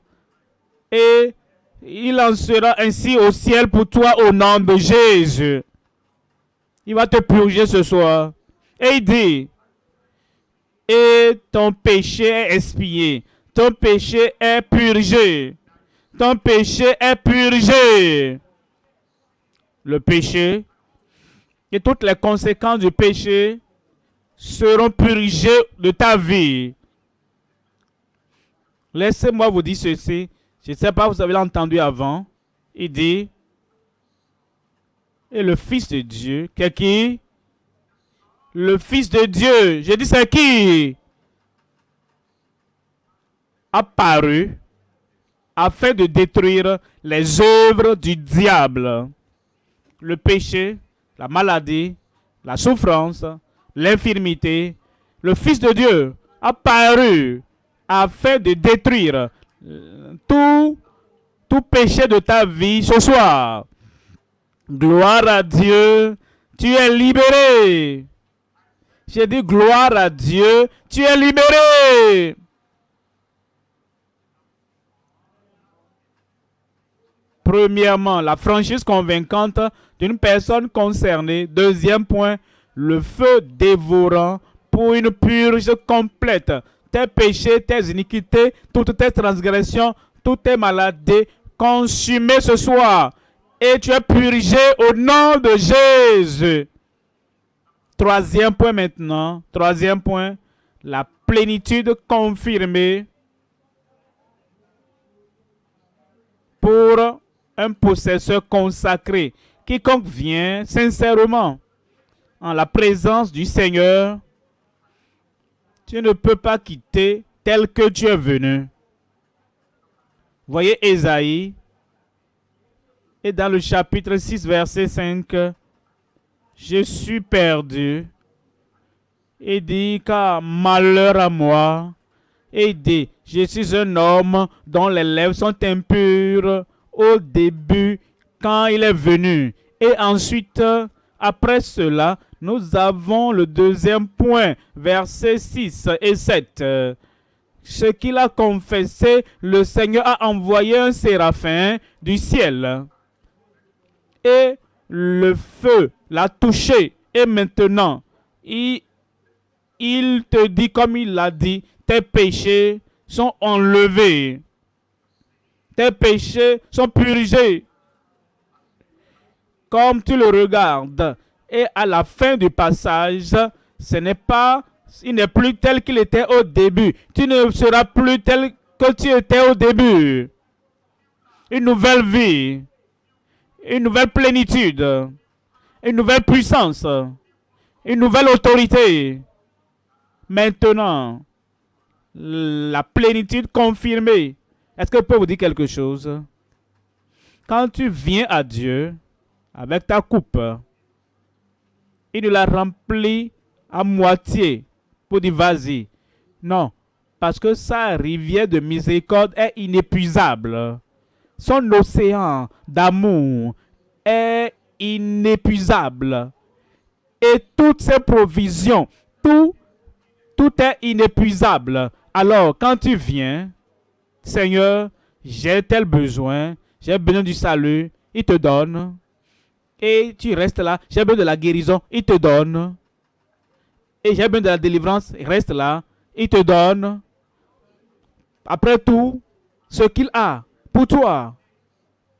Et il en sera ainsi au ciel pour toi au nom de Jésus. Il va te purger ce soir. Et il dit, et ton péché est expié. Ton péché est purgé. Ton péché est purgé. Le péché et toutes les conséquences du péché seront purgées de ta vie. Laissez-moi vous dire ceci. Je ne sais pas, vous avez entendu avant. Il dit, et le Fils de Dieu, qui? Le Fils de Dieu, j'ai dit c'est qui? Apparu afin de détruire les œuvres du diable. Le péché, la maladie, la souffrance, l'infirmité. Le Fils de Dieu apparu afin de détruire euh, tout, tout péché de ta vie ce soir. Gloire à Dieu, tu es libéré. J'ai dit gloire à Dieu, tu es libéré. Premièrement, la franchise convaincante d'une personne concernée. Deuxième point, le feu dévorant pour une purge complète. Tes péchés, tes iniquités, toutes tes transgressions, toutes tes maladies, consumées ce soir. Et tu es purgé au nom de Jésus. Troisième point maintenant. Troisième point. La plénitude confirmée pour un possesseur consacré. Quiconque vient sincèrement en la présence du Seigneur, tu ne peux pas quitter tel que tu es venu. Voyez Ésaïe, et dans le chapitre 6, verset 5, je suis perdu. Et dit, car malheur à moi. Et dit, je suis un homme dont les lèvres sont impures au début quand il est venu. Et ensuite, après cela, nous avons le deuxième point, versets 6 et 7. Ce qu'il a confessé, le Seigneur a envoyé un séraphin du ciel. Et le feu l'a touché. Et maintenant, il, il te dit comme il l'a dit, tes péchés sont enlevés. Tes péchés sont purgés. Comme tu le regardes. Et à la fin du passage, ce n'est pas, il n'est plus tel qu'il était au début. Tu ne seras plus tel que tu étais au début. Une nouvelle vie, une nouvelle plénitude, une nouvelle puissance, une nouvelle autorité. Maintenant, la plénitude confirmée. Est-ce que je peux vous dire quelque chose? Quand tu viens à Dieu avec ta coupe, il ne la remplit à moitié pour dire vas-y. Non, parce que sa rivière de miséricorde est inépuisable. Son océan d'amour est inépuisable. Et toutes ses provisions, tout, tout est inépuisable. Alors, quand tu viens, Seigneur, j'ai tel besoin, j'ai besoin du salut, il te donne. Et tu restes là, j'ai besoin de la guérison, il te donne. Et j'ai besoin de la délivrance, reste là, il te donne. Après tout, ce qu'il a pour toi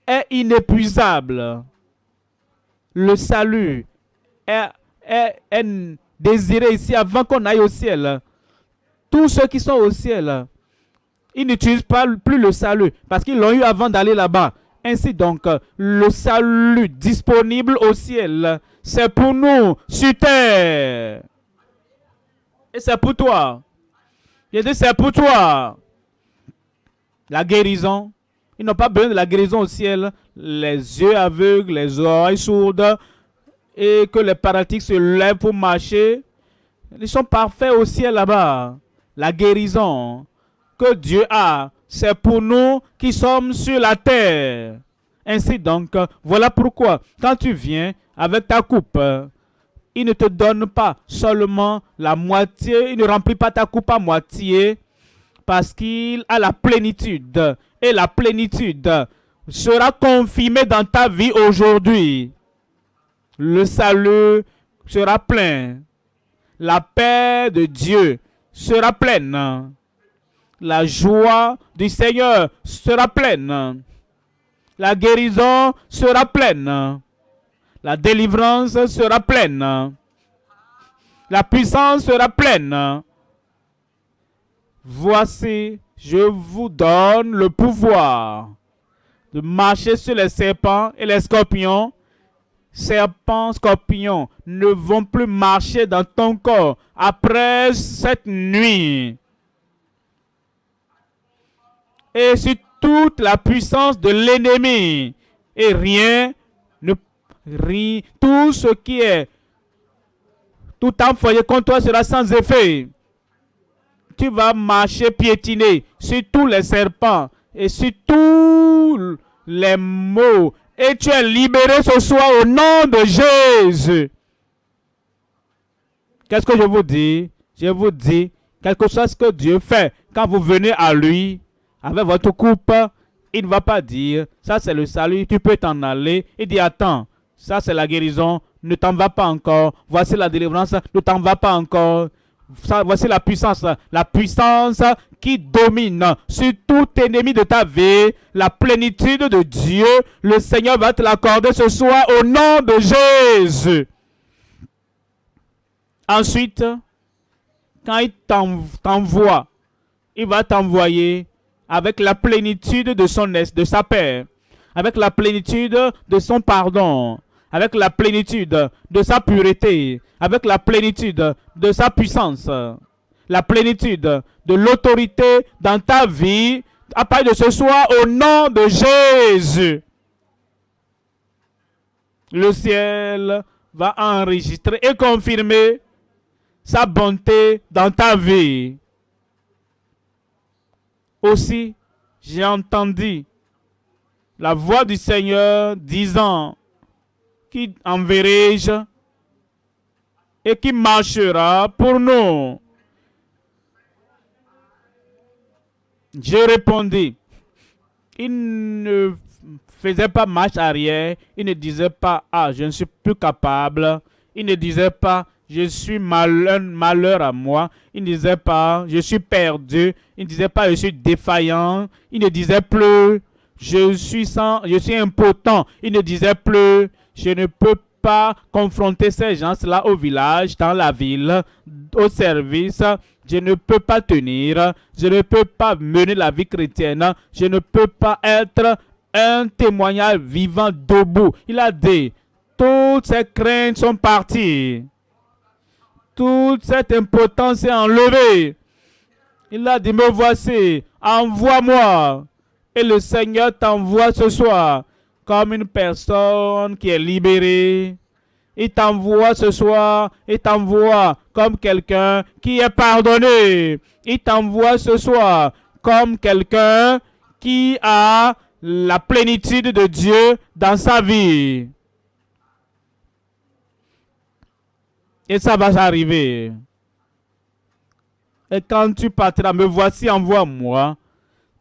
est inépuisable. Le salut est, est désiré ici avant qu'on aille au ciel. Tous ceux qui sont au ciel, ils n'utilisent pas plus le salut parce qu'ils l'ont eu avant d'aller là-bas. Ainsi donc, le salut disponible au ciel, c'est pour nous sur terre. Et c'est pour toi. Il dit, c'est pour toi. La guérison. Ils n'ont pas besoin de la guérison au ciel. Les yeux aveugles, les oreilles sourdes, et que les paralytiques se lèvent pour marcher. Ils sont parfaits au ciel là-bas. La guérison que Dieu a, c'est pour nous qui sommes sur la terre. Ainsi donc, voilà pourquoi, quand tu viens avec ta coupe, il ne te donne pas seulement la moitié, il ne remplit pas ta coupe à moitié, parce qu'il a la plénitude. Et la plénitude sera confirmée dans ta vie aujourd'hui. Le salut sera plein. La paix de Dieu sera pleine. La joie du Seigneur sera pleine. La guérison sera pleine. La délivrance sera pleine. La puissance sera pleine. Voici, je vous donne le pouvoir de marcher sur les serpents et les scorpions serpents, scorpions ne vont plus marcher dans ton corps après cette nuit. Et sur toute la puissance de l'ennemi. Et rien ne rit. Tout ce qui est tout enfoyé contre toi sera sans effet. Tu vas marcher piétiner sur tous les serpents et sur tous les mots et tu es libéré ce soir au nom de Jésus. Qu'est-ce que je vous dis? Je vous dis, quelque chose que Dieu fait, quand vous venez à lui, avec votre coupe, il ne va pas dire, ça c'est le salut, tu peux t'en aller. Il dit, attends, Ça, c'est la guérison. Ne t'en va pas encore. Voici la délivrance. Ne t'en va pas encore. Voici la puissance. La puissance qui domine sur tout ennemi de ta vie. La plénitude de Dieu. Le Seigneur va te l'accorder ce soir au nom de Jésus. Ensuite, quand il t'envoie, il va t'envoyer avec la plénitude de son de sa paix, avec la plénitude de son pardon, avec la plénitude de sa pureté, avec la plénitude de sa puissance, la plénitude de l'autorité dans ta vie, à partir de ce soir, au nom de Jésus. Le ciel va enregistrer et confirmer sa bonté dans ta vie. Aussi, j'ai entendu la voix du Seigneur disant, qui enverrai-je et qui marchera pour nous? Je répondis, il ne faisait pas marche arrière, il ne disait pas, ah, je ne suis plus capable, il ne disait pas, je suis malheur, malheur à moi. Il ne disait pas, je suis perdu. Il ne disait pas, je suis défaillant. Il ne disait plus, je suis, sans, je suis impotent. Il ne disait plus, je ne peux pas confronter ces gens-là au village, dans la ville, au service. Je ne peux pas tenir. Je ne peux pas mener la vie chrétienne. Je ne peux pas être un témoignage vivant debout. Il a dit, toutes ces craintes sont parties toute cette impotence est enlevée. Il a dit, me voici, envoie-moi. Et le Seigneur t'envoie ce soir comme une personne qui est libérée. Il t'envoie ce soir, il t'envoie comme quelqu'un qui est pardonné. Il t'envoie ce soir comme quelqu'un qui a la plénitude de Dieu dans sa vie. Et ça va arriver. Et quand tu partiras, me voici, envoie-moi.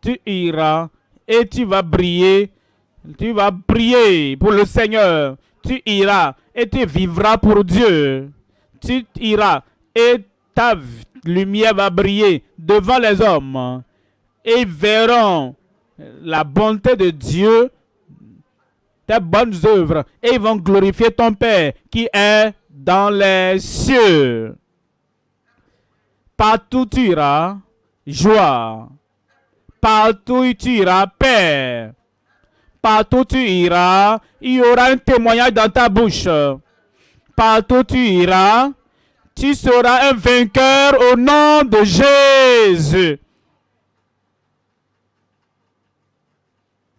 Tu iras et tu vas briller. Tu vas briller pour le Seigneur. Tu iras et tu vivras pour Dieu. Tu iras et ta lumière va briller devant les hommes. Et ils verront la bonté de Dieu, tes bonnes œuvres. Et ils vont glorifier ton Père qui est dans les cieux. Partout tu iras, joie. Partout tu iras, paix. Partout tu iras, il y aura un témoignage dans ta bouche. Partout tu iras, tu seras un vainqueur au nom de Jésus.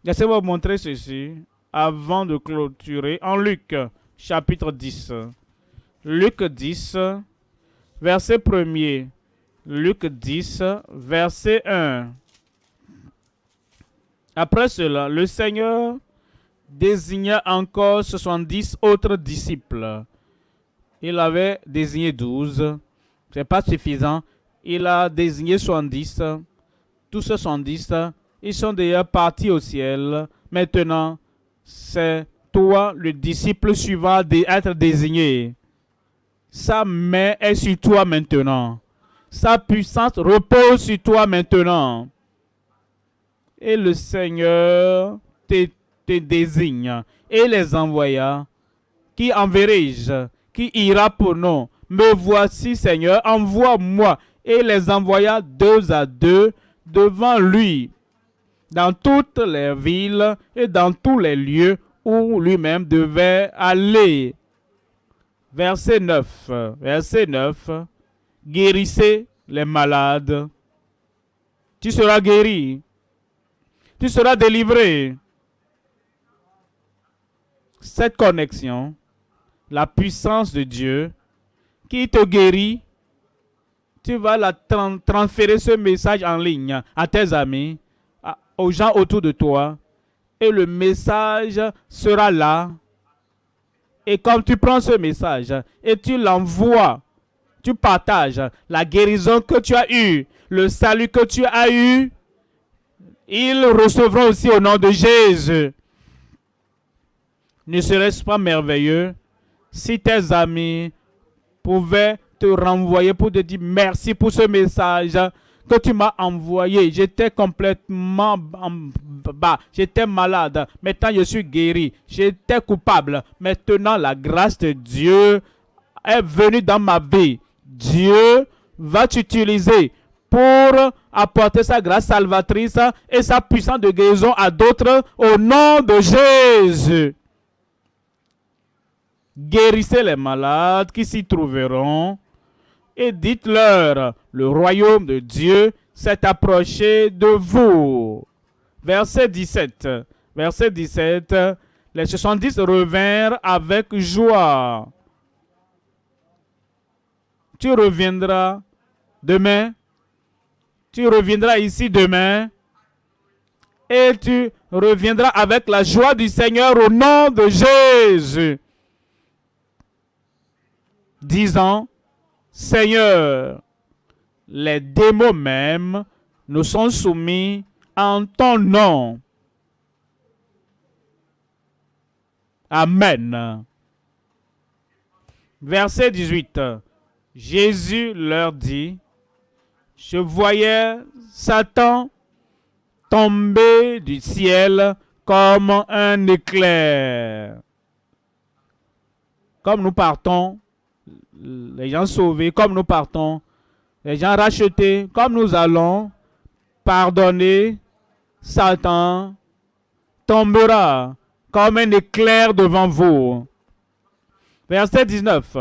Laissez-moi vous montrer ceci avant de clôturer en Luc chapitre 10. Luc 10, verset 1er. Luc 10, verset 1. Après cela, le Seigneur désigna encore 70 autres disciples. Il avait désigné 12. Ce n'est pas suffisant. Il a désigné 70. Tous ces 70, ils sont déjà partis au ciel. Maintenant, c'est toi, le disciple suivant, d'être désigné. Sa main est sur toi maintenant. Sa puissance repose sur toi maintenant. Et le Seigneur te, désigne et les envoya. Qui enverrai-je Qui ira pour nous Me voici, Seigneur, envoie-moi. Et les envoya deux à deux devant lui, dans toutes les villes et dans tous les lieux où lui-même devait aller verset 9. Verset 9. Guérissez les malades. Tu seras guéri. Tu seras délivré. Cette connexion, la puissance de Dieu qui te guérit, tu vas la transférer ce message en ligne à tes amis, aux gens autour de toi. Et le message sera là et comme tu prends ce message et tu l'envoies, tu partages la guérison que tu as eue, le salut que tu as eu, ils recevront aussi au nom de Jésus. Ne serait-ce pas merveilleux si tes amis pouvaient te renvoyer pour te dire merci pour ce message que tu m'as envoyé. J'étais complètement bas, j'étais malade. Maintenant, je suis guéri. J'étais coupable. Maintenant, la grâce de Dieu est venue dans ma vie. Dieu va t'utiliser pour apporter sa grâce salvatrice et sa puissance de guérison à d'autres au nom de Jésus. Guérissez les malades qui s'y trouveront et dites-leur, le royaume de Dieu s'est approché de vous. Verset 17. Verset 17. Les 70 revinrent avec joie. Tu reviendras demain. Tu reviendras ici demain. Et tu reviendras avec la joie du Seigneur au nom de Jésus. Disant, Seigneur, les démons même nous sont soumis en ton nom. Amen. Verset 18. Jésus leur dit, je voyais Satan tomber du ciel comme un éclair. Comme nous partons les gens sauvés, comme nous partons, les gens rachetés, comme nous allons pardonner, Satan tombera comme un éclair devant vous. Verset 19.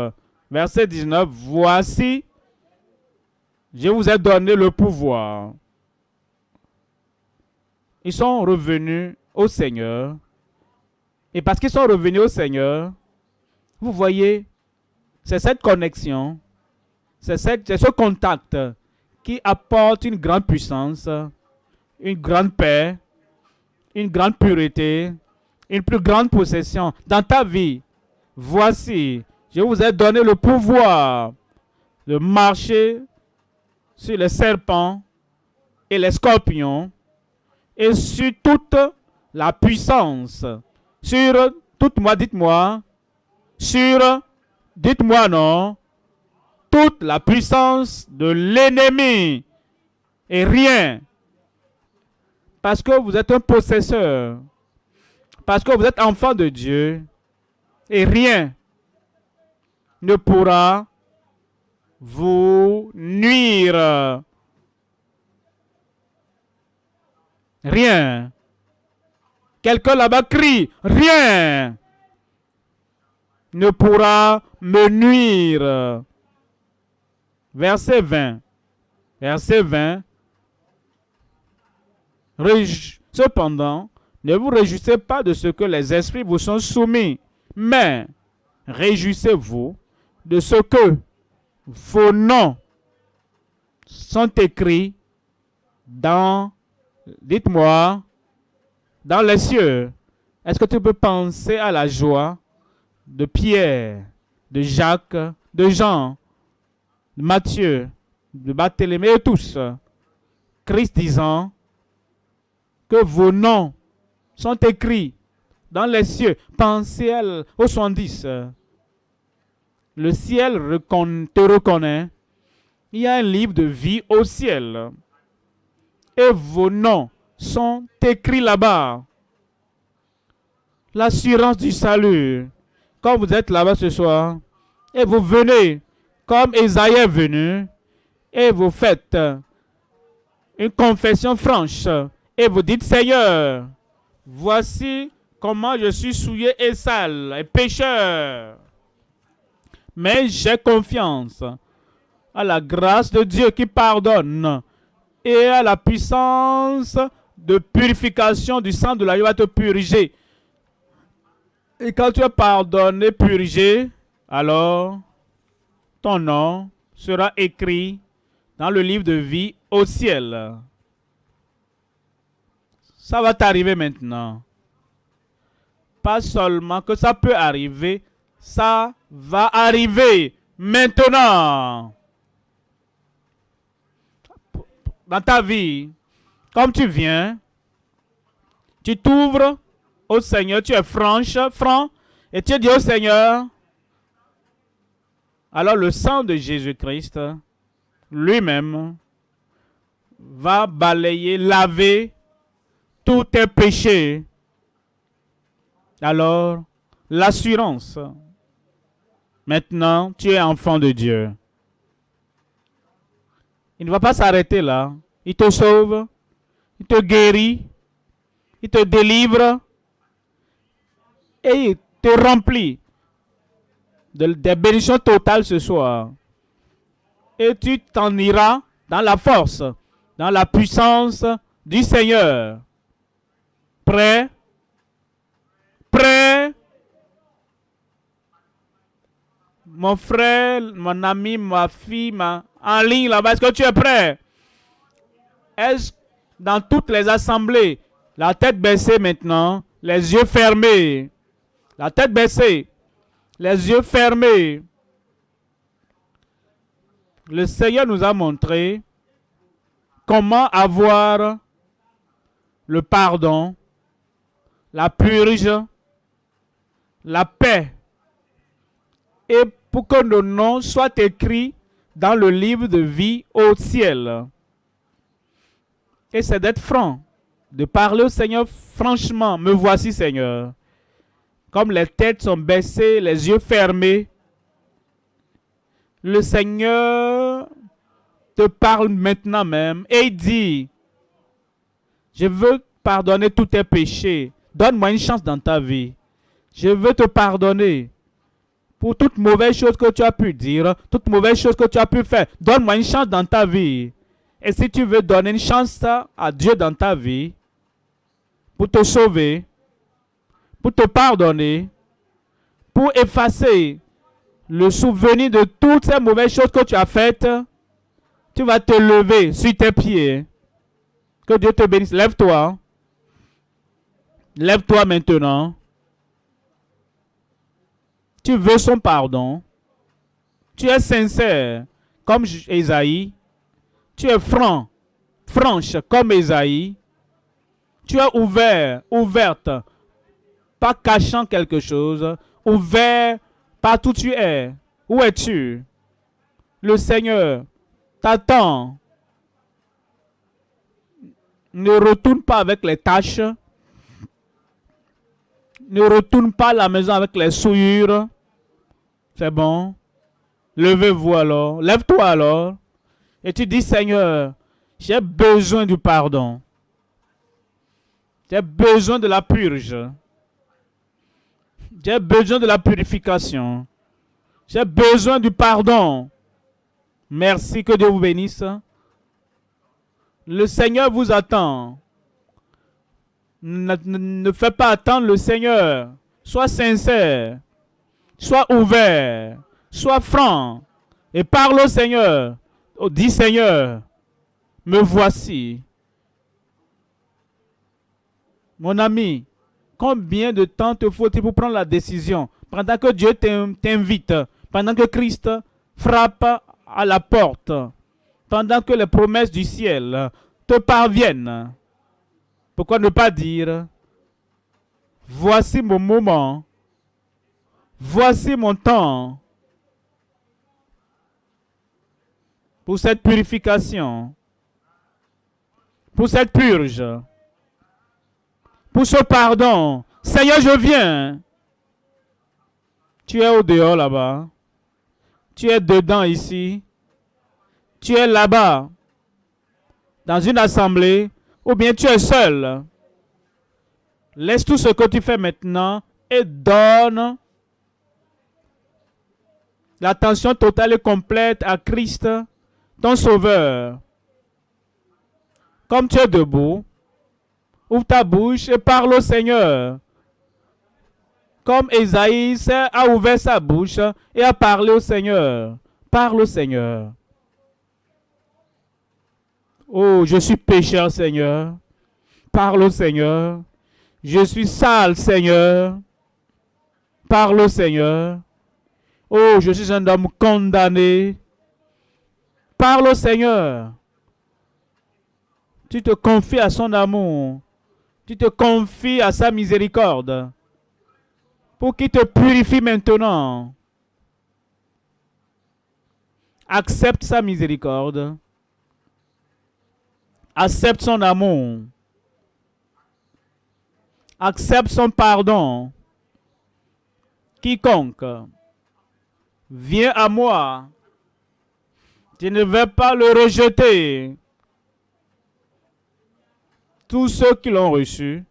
Verset 19. Voici, je vous ai donné le pouvoir. Ils sont revenus au Seigneur. Et parce qu'ils sont revenus au Seigneur, vous voyez, c'est cette connexion, c'est ce contact qui apporte une grande puissance, une grande paix, une grande pureté, une plus grande possession dans ta vie. Voici, je vous ai donné le pouvoir de marcher sur les serpents et les scorpions et sur toute la puissance, sur toute moi, dites-moi, sur dites-moi non, toute la puissance de l'ennemi et rien. Parce que vous êtes un possesseur. Parce que vous êtes enfant de Dieu. Et rien ne pourra vous nuire. Rien. Quelqu'un là-bas crie, rien ne pourra me nuire. Verset 20. Verset 20. Cependant, ne vous réjouissez pas de ce que les esprits vous sont soumis, mais réjouissez-vous de ce que vos noms sont écrits dans, dites-moi, dans les cieux. Est-ce que tu peux penser à la joie de Pierre, de Jacques, de Jean, de Matthieu, de Barthélemy et tous, Christ disant que vos noms sont écrits dans les cieux. Pensez au 70. Le ciel te reconnaît. Il y a un livre de vie au ciel. Et vos noms sont écrits là-bas. L'assurance du salut quand vous êtes là-bas ce soir, et vous venez comme Isaïe est venu, et vous faites une confession franche, et vous dites, Seigneur, voici comment je suis souillé et sale et pécheur. Mais j'ai confiance à la grâce de Dieu qui pardonne et à la puissance de purification du sang de la va te puriger et quand tu es pardonné, purgé, alors ton nom sera écrit dans le livre de vie au ciel. Ça va t'arriver maintenant. Pas seulement que ça peut arriver, ça va arriver maintenant. Dans ta vie, comme tu viens, tu t'ouvres au Seigneur, tu es franche, franc, Et tu dis au Seigneur, alors le sang de Jésus-Christ lui-même va balayer, laver tous tes péchés. Alors, l'assurance. Maintenant, tu es enfant de Dieu. Il ne va pas s'arrêter là. Il te sauve, il te guérit, il te délivre et te remplit de, des bénédictions totales ce soir. Et tu t'en iras dans la force, dans la puissance du Seigneur. Prêt? Prêt? Mon frère, mon ami, ma fille, ma, en ligne là-bas, est-ce que tu es prêt? Est-ce dans toutes les assemblées, la tête baissée maintenant, les yeux fermés, la tête baissée, les yeux fermés. Le Seigneur nous a montré comment avoir le pardon, la purge, la paix, et pour que nos noms soient écrits dans le livre de vie au ciel. Et c'est d'être franc, de parler au Seigneur franchement. Me voici, Seigneur. Comme les têtes sont baissées, les yeux fermés, le Seigneur te parle maintenant même et il dit, je veux pardonner tous tes péchés. Donne-moi une chance dans ta vie. Je veux te pardonner pour toute mauvaise chose que tu as pu dire, toute mauvaise chose que tu as pu faire. Donne-moi une chance dans ta vie. Et si tu veux donner une chance à Dieu dans ta vie, pour te sauver, pour te pardonner, pour effacer le souvenir de toutes ces mauvaises choses que tu as faites, tu vas te lever sur tes pieds. Que Dieu te bénisse. Lève-toi. Lève-toi maintenant. Tu veux son pardon. Tu es sincère comme Esaïe. Tu es franc, franche comme Esaïe. Tu es ouvert, ouverte, cachant quelque chose, ouvert partout tu es. Où es-tu? Le Seigneur t'attend. Ne retourne pas avec les tâches. Ne retourne pas à la maison avec les souillures. C'est bon. Levez-vous alors. Lève-toi alors. Et tu dis, Seigneur, j'ai besoin du pardon. J'ai besoin de la purge. J'ai besoin de la purification. J'ai besoin du pardon. Merci, que Dieu vous bénisse. Le Seigneur vous attend. Ne, ne, fais pas attendre le Seigneur. Sois sincère. Sois ouvert. Sois franc. Et parle au Seigneur. Oh, dis Seigneur, me voici. Mon ami, combien de temps te faut-il pour prendre la décision? Pendant que Dieu t'invite, pendant que Christ frappe à la porte, pendant que les promesses du ciel te parviennent. Pourquoi ne pas dire, voici mon moment, voici mon temps pour cette purification, pour cette purge, pour ce pardon. Seigneur, je viens. Tu es au dehors là-bas. Tu es dedans ici. Tu es là-bas, dans une assemblée, ou bien tu es seul. Laisse tout ce que tu fais maintenant et donne l'attention totale et complète à Christ ton sauveur. Comme tu es debout, ouvre ta bouche et parle au Seigneur. Comme Esaïe a ouvert sa bouche et a parlé au Seigneur. Parle au Seigneur. Oh, je suis pécheur, Seigneur. Parle au Seigneur. Je suis sale, Seigneur. Parle au Seigneur. Oh, je suis un homme condamné. Parle au Seigneur. Tu te confies à son amour. Tu te confies à sa miséricorde. pour qu'il te purifie maintenant. Accepte sa miséricorde. Accepte son amour. Accepte son pardon. Quiconque vient à moi, je ne vais pas le rejeter. Tous ceux qui l'ont reçu,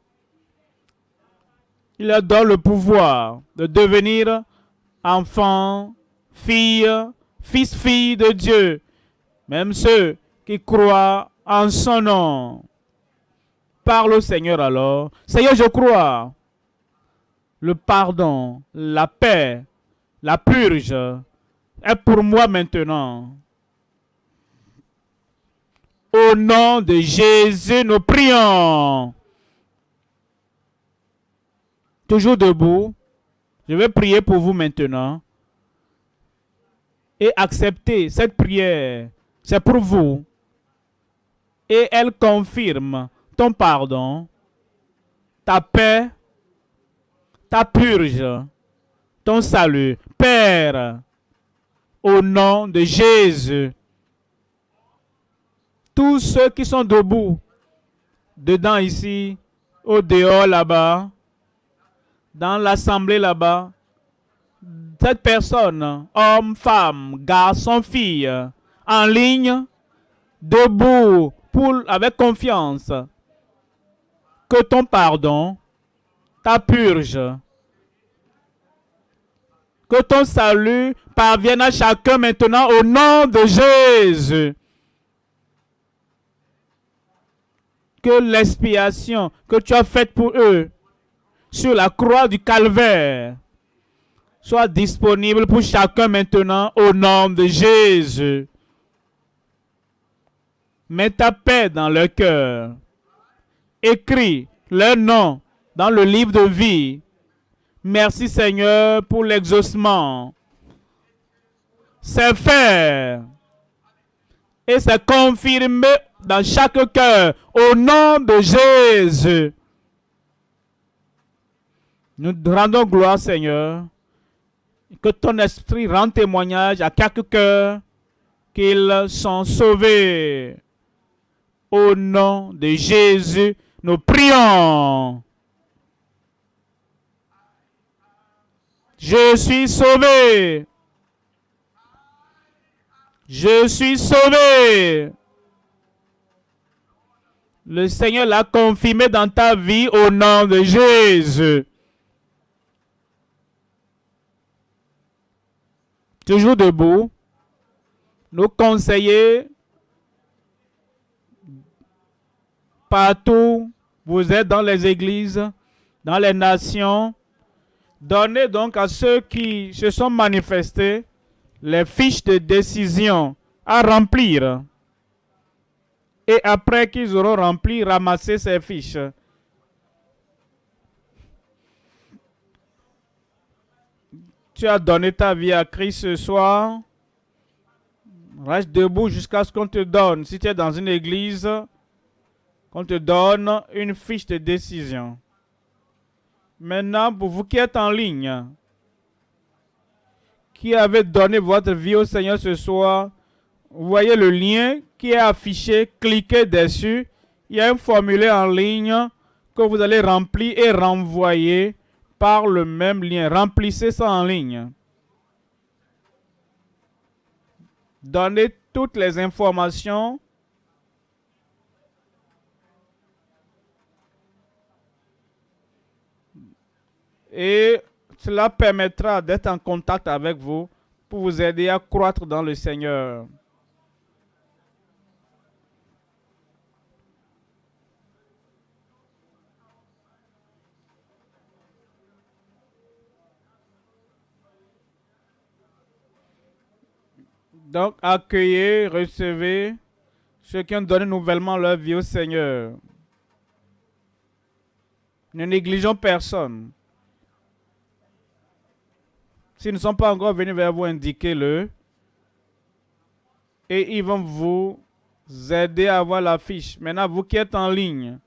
il leur donne le pouvoir de devenir enfants, filles, fils, filles de Dieu. Même ceux qui croient en son nom. Parle au Seigneur alors. Seigneur, je crois. Le pardon, la paix, la purge est pour moi maintenant. Au nom de Jésus, nous prions. Toujours debout. Je vais prier pour vous maintenant. Et accepter cette prière. C'est pour vous. Et elle confirme ton pardon, ta paix, ta purge, ton salut. Père, au nom de Jésus, tous ceux qui sont debout, dedans ici, au dehors là-bas, dans l'assemblée là-bas, cette personne, homme, femme, garçon, fille, en ligne, debout, avec confiance, que ton pardon, ta purge, que ton salut parvienne à chacun maintenant au nom de Jésus. Que l'expiation que tu as faite pour eux sur la croix du calvaire soit disponible pour chacun maintenant au nom de Jésus. Mets ta paix dans leur cœur. Écris leur nom dans le livre de vie. Merci Seigneur pour l'exaucement. C'est fait. Et c'est confirmé dans chaque cœur au nom de Jésus. Nous rendons gloire, Seigneur. Que ton esprit rende témoignage à quelques cœur qu'ils sont sauvés. Au nom de Jésus, nous prions. Je suis sauvé. Je suis sauvé. Le Seigneur l'a confirmé dans ta vie au nom de Jésus. Toujours debout. Nous conseiller partout, vous êtes dans les églises, dans les nations. Donnez donc à ceux qui se sont manifestés les fiches de décision à remplir. Et après qu'ils auront rempli, ramassez ces fiches. Tu as donné ta vie à Christ ce soir. Reste debout jusqu'à ce qu'on te donne. Si tu es dans une église, qu'on te donne une fiche de décision. Maintenant, pour vous qui êtes en ligne, qui avez donné votre vie au Seigneur ce soir, vous voyez le lien qui est affiché, cliquez dessus. Il y a un formulaire en ligne que vous allez remplir et renvoyer par le même lien. Remplissez ça en ligne. Donnez toutes les informations et cela permettra d'être en contact avec vous pour vous aider à croître dans le Seigneur. Donc, accueillez, recevez ceux qui ont donné nouvellement leur vie au Seigneur. Ne négligeons personne. S'ils ne sont pas encore venus vers vous, indiquez-le. Et ils vont vous aider à avoir la fiche. Maintenant, vous qui êtes en ligne,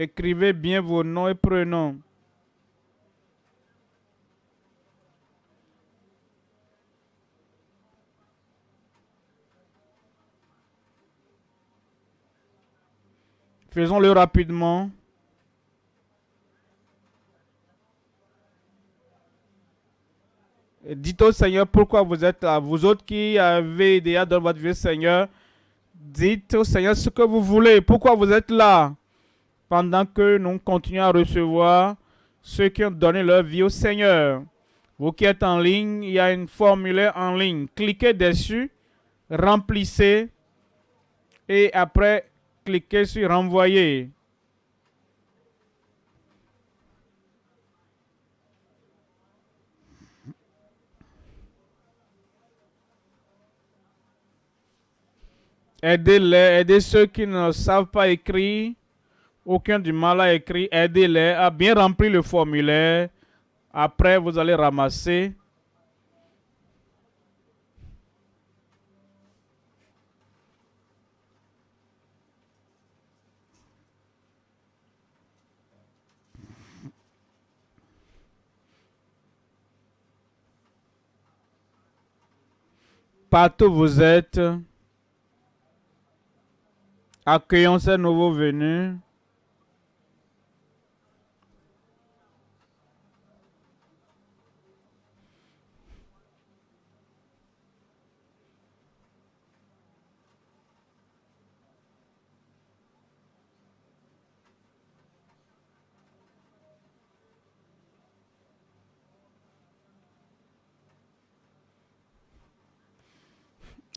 Écrivez bien vos noms et prénoms. Faisons-le rapidement. Dites au Seigneur pourquoi vous êtes là. Vous autres qui avez déjà dans votre vie, Seigneur, dites au Seigneur ce que vous voulez. Pourquoi vous êtes là? Pendant que nous continuons à recevoir ceux qui ont donné leur vie au Seigneur. Vous qui êtes en ligne, il y a une formulaire en ligne. Cliquez dessus, remplissez et après, cliquez sur renvoyer. Aidez-les, aidez ceux qui ne savent pas écrire, aucun du mal à écrire, aidez-les à bien remplir le formulaire. Après, vous allez ramasser. Partout où vous êtes, Accueillons ces nouveaux venus.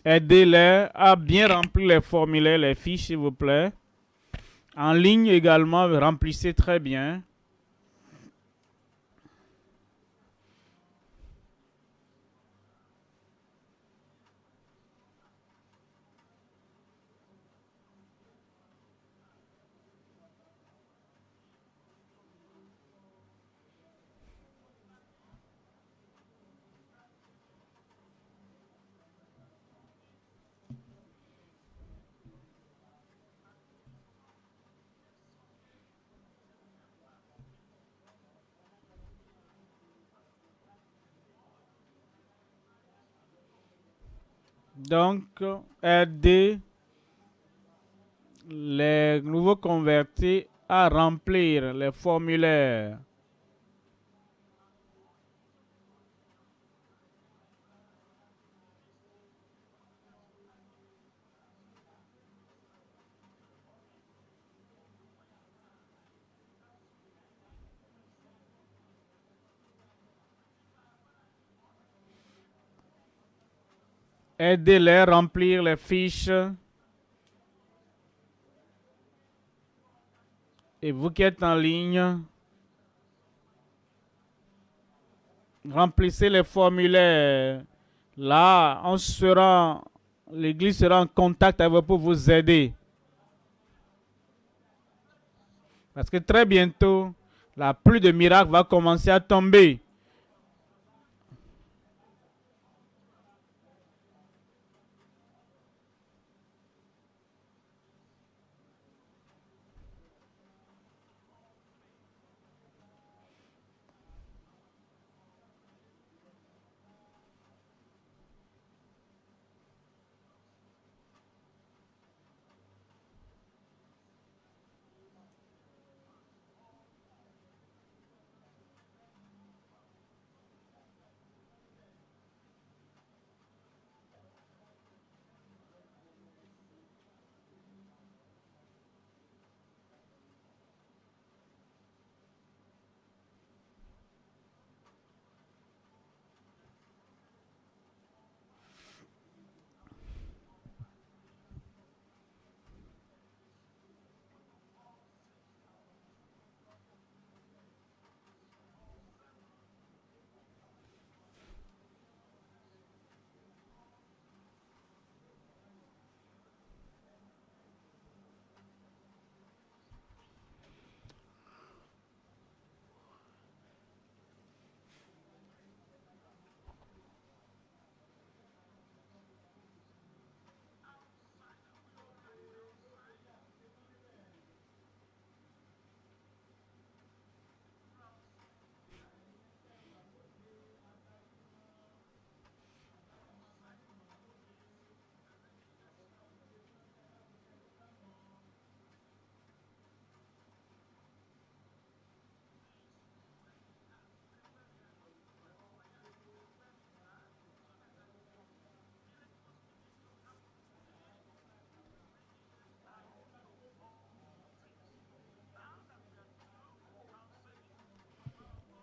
Aidez-les à bien remplir les formulaires, les fiches, s'il vous plaît. En ligne également, remplissez très bien. Donc, aider les nouveaux convertis à remplir les formulaires. Aidez-les à remplir les fiches. Et vous qui êtes en ligne, remplissez les formulaires. Là, on sera, l'Église sera en contact avec vous pour vous aider. Parce que très bientôt, la pluie de miracles va commencer à tomber.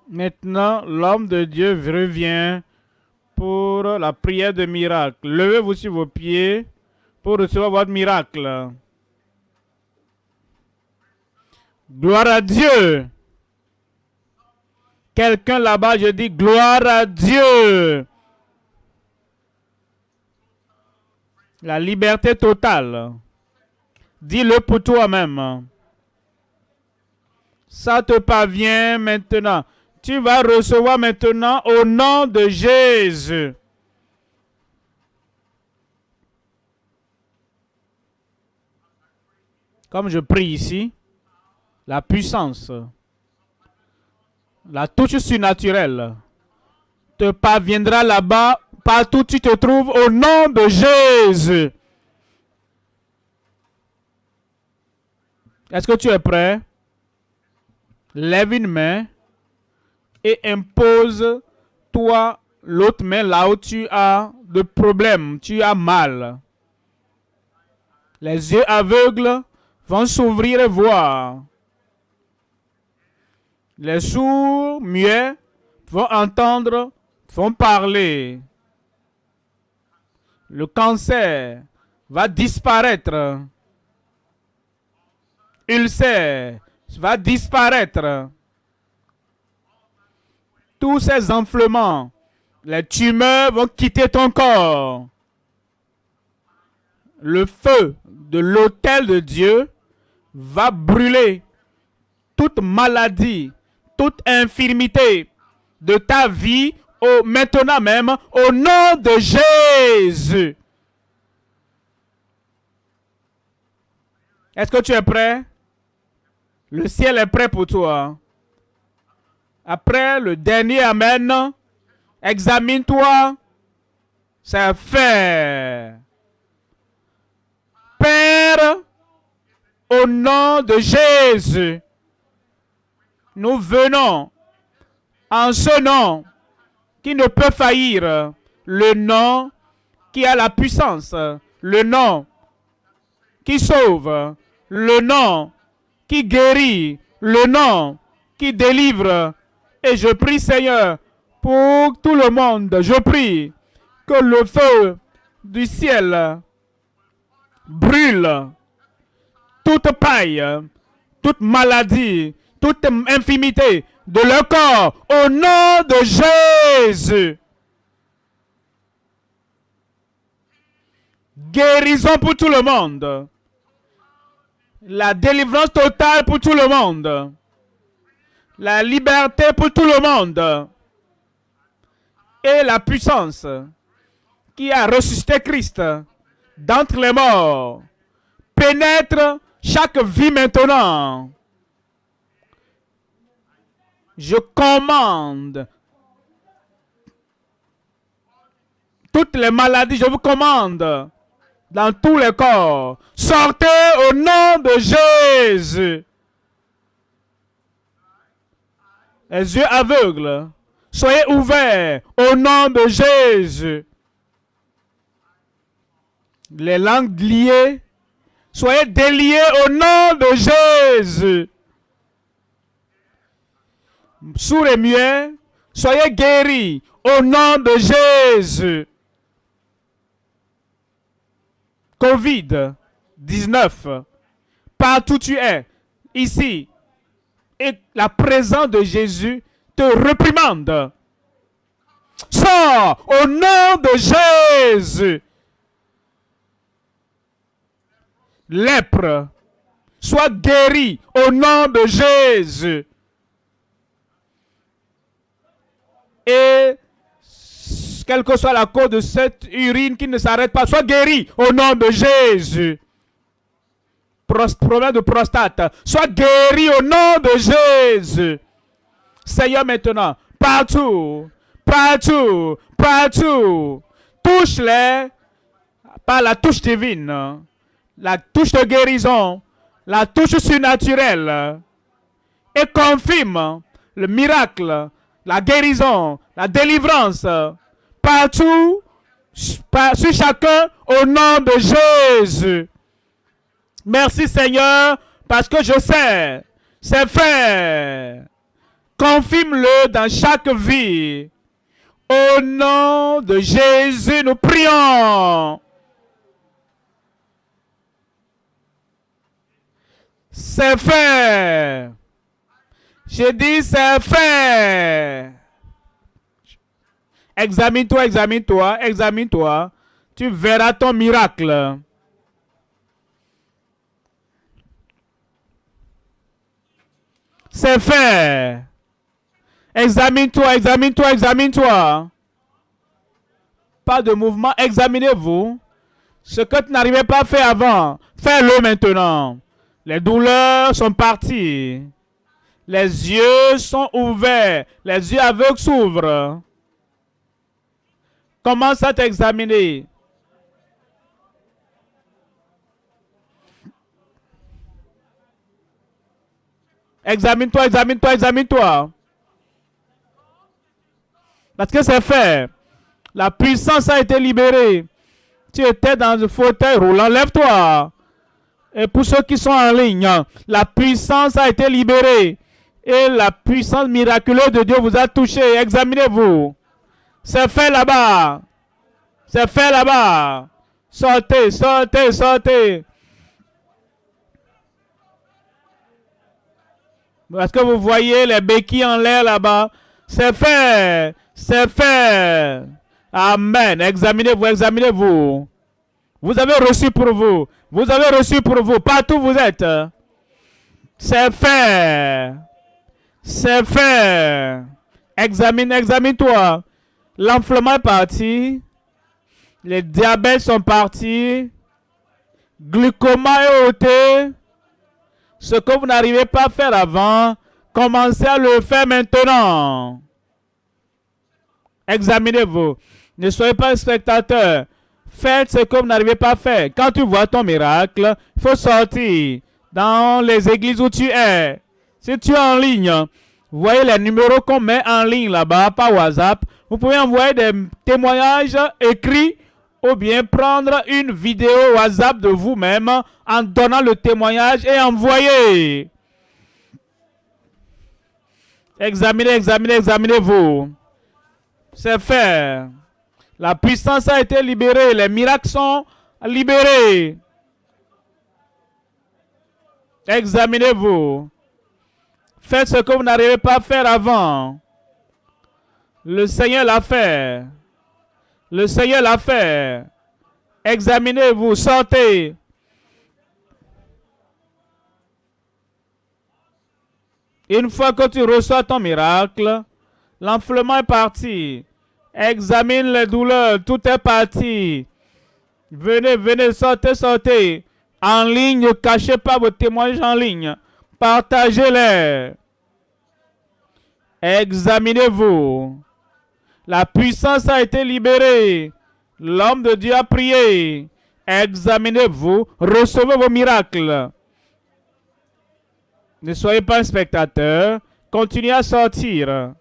Maintenant, l'homme de Dieu revient pour la prière de miracle. Levez-vous sur vos pieds pour recevoir votre miracle. Gloire à Dieu. Quelqu'un là-bas, je dis gloire à Dieu. La liberté totale. Dis-le pour toi-même. Ça te parvient maintenant. Tu vas recevoir maintenant au nom de Jésus. Comme je prie ici, la puissance, la touche surnaturelle te parviendra là-bas, partout où tu te trouves, au nom de Jésus. Est-ce que tu es prêt? Lève une main et impose-toi l'autre main là où tu as de problèmes, tu as mal. Les yeux aveugles vont s'ouvrir et voir. Les sourds, muets, vont entendre, vont parler. Le cancer va disparaître. Ulcère va disparaître. Tous ces enflements, les tumeurs vont quitter ton corps. Le feu de l'autel de Dieu va brûler toute maladie, toute infirmité de ta vie au, maintenant même au nom de Jésus. Est-ce que tu es prêt? Le ciel est prêt pour toi. Après le dernier Amen, examine-toi. C'est fait. Père, au nom de Jésus, nous venons en ce nom qui ne peut faillir, le nom qui a la puissance, le nom qui sauve, le nom qui guérit, le nom qui délivre. Et je prie, Seigneur, pour tout le monde, je prie que le feu du ciel brûle toute paille, toute maladie, toute infimité de leur corps au nom de Jésus. Guérison pour tout le monde. La délivrance totale pour tout le monde. La liberté pour tout le monde. Et la puissance qui a ressuscité Christ d'entre les morts pénètre chaque vie maintenant. Je commande toutes les maladies, je vous commande dans tous les corps. Sortez au nom de Jésus. Les yeux aveugles, soyez ouverts au nom de Jésus. Les langues liées, soyez déliées au nom de Jésus. Sous les muets, soyez guéris au nom de Jésus. Covid-19, partout tu es, ici, et la présence de Jésus te réprimande. Sors au nom de Jésus. Lèpre, sois guéri au nom de Jésus. Et quelle que soit la cause de cette urine qui ne s'arrête pas, soit guéri au nom de Jésus. Problème de prostate, soit guéri au nom de Jésus. Seigneur, maintenant, partout, partout, partout, touche-les par la touche divine, la touche de guérison, la touche surnaturelle, et confirme le miracle, la guérison, la délivrance partout, sur chacun, au nom de Jésus. Merci Seigneur, parce que je sais, c'est fait. Confirme-le dans chaque vie. Au nom de Jésus, nous prions. C'est fait. J'ai dit c'est fait. Examine-toi, examine-toi, examine-toi. Tu verras ton miracle. C'est fait. Examine-toi, examine-toi, examine-toi. Pas de mouvement, examinez-vous. Ce que tu n'arrivais pas à faire avant, fais-le maintenant. Les douleurs sont parties. Les yeux sont ouverts. Les yeux aveugles s'ouvrent. Commence à t'examiner. Examine-toi, examine-toi, examine-toi. Parce que c'est fait. La puissance a été libérée. Tu étais dans un fauteuil roulant. Lève-toi. Et pour ceux qui sont en ligne, la puissance a été libérée. Et la puissance miraculeuse de Dieu vous a touché. Examinez-vous. C'est fait là-bas. C'est fait là-bas. Sortez, sortez, sortez. Est-ce que vous voyez les béquilles en l'air là-bas? C'est fait. C'est fait. Amen. Examinez-vous, examinez-vous. Vous avez reçu pour vous. Vous avez reçu pour vous. Partout où vous êtes. C'est fait. C'est fait. Examine, examine-toi. L'enflement est parti. Les diabètes sont partis. Glucoma est ôté. Ce que vous n'arrivez pas à faire avant, commencez à le faire maintenant. Examinez-vous. Ne soyez pas spectateur. Faites ce que vous n'arrivez pas à faire. Quand tu vois ton miracle, il faut sortir dans les églises où tu es. Si tu es en ligne, voyez les numéros qu'on met en ligne là-bas par WhatsApp. Vous pouvez envoyer des témoignages écrits ou bien prendre une vidéo WhatsApp de vous-même en donnant le témoignage et envoyer. Examinez, examinez, examinez-vous. C'est fait. La puissance a été libérée. Les miracles sont libérés. Examinez-vous. Faites ce que vous n'arrivez pas à faire avant. Le Seigneur l'a fait. Le Seigneur l'a fait. Examinez-vous, sortez. Une fois que tu reçois ton miracle, l'enflement est parti. Examine les douleurs, tout est parti. Venez, venez, sortez, sortez. En ligne, ne cachez pas vos témoignages en ligne. Partagez-les. Examinez-vous. La puissance a été libérée. L'homme de Dieu a prié. Examinez-vous. Recevez vos miracles. Ne soyez pas un spectateur. Continuez à sortir.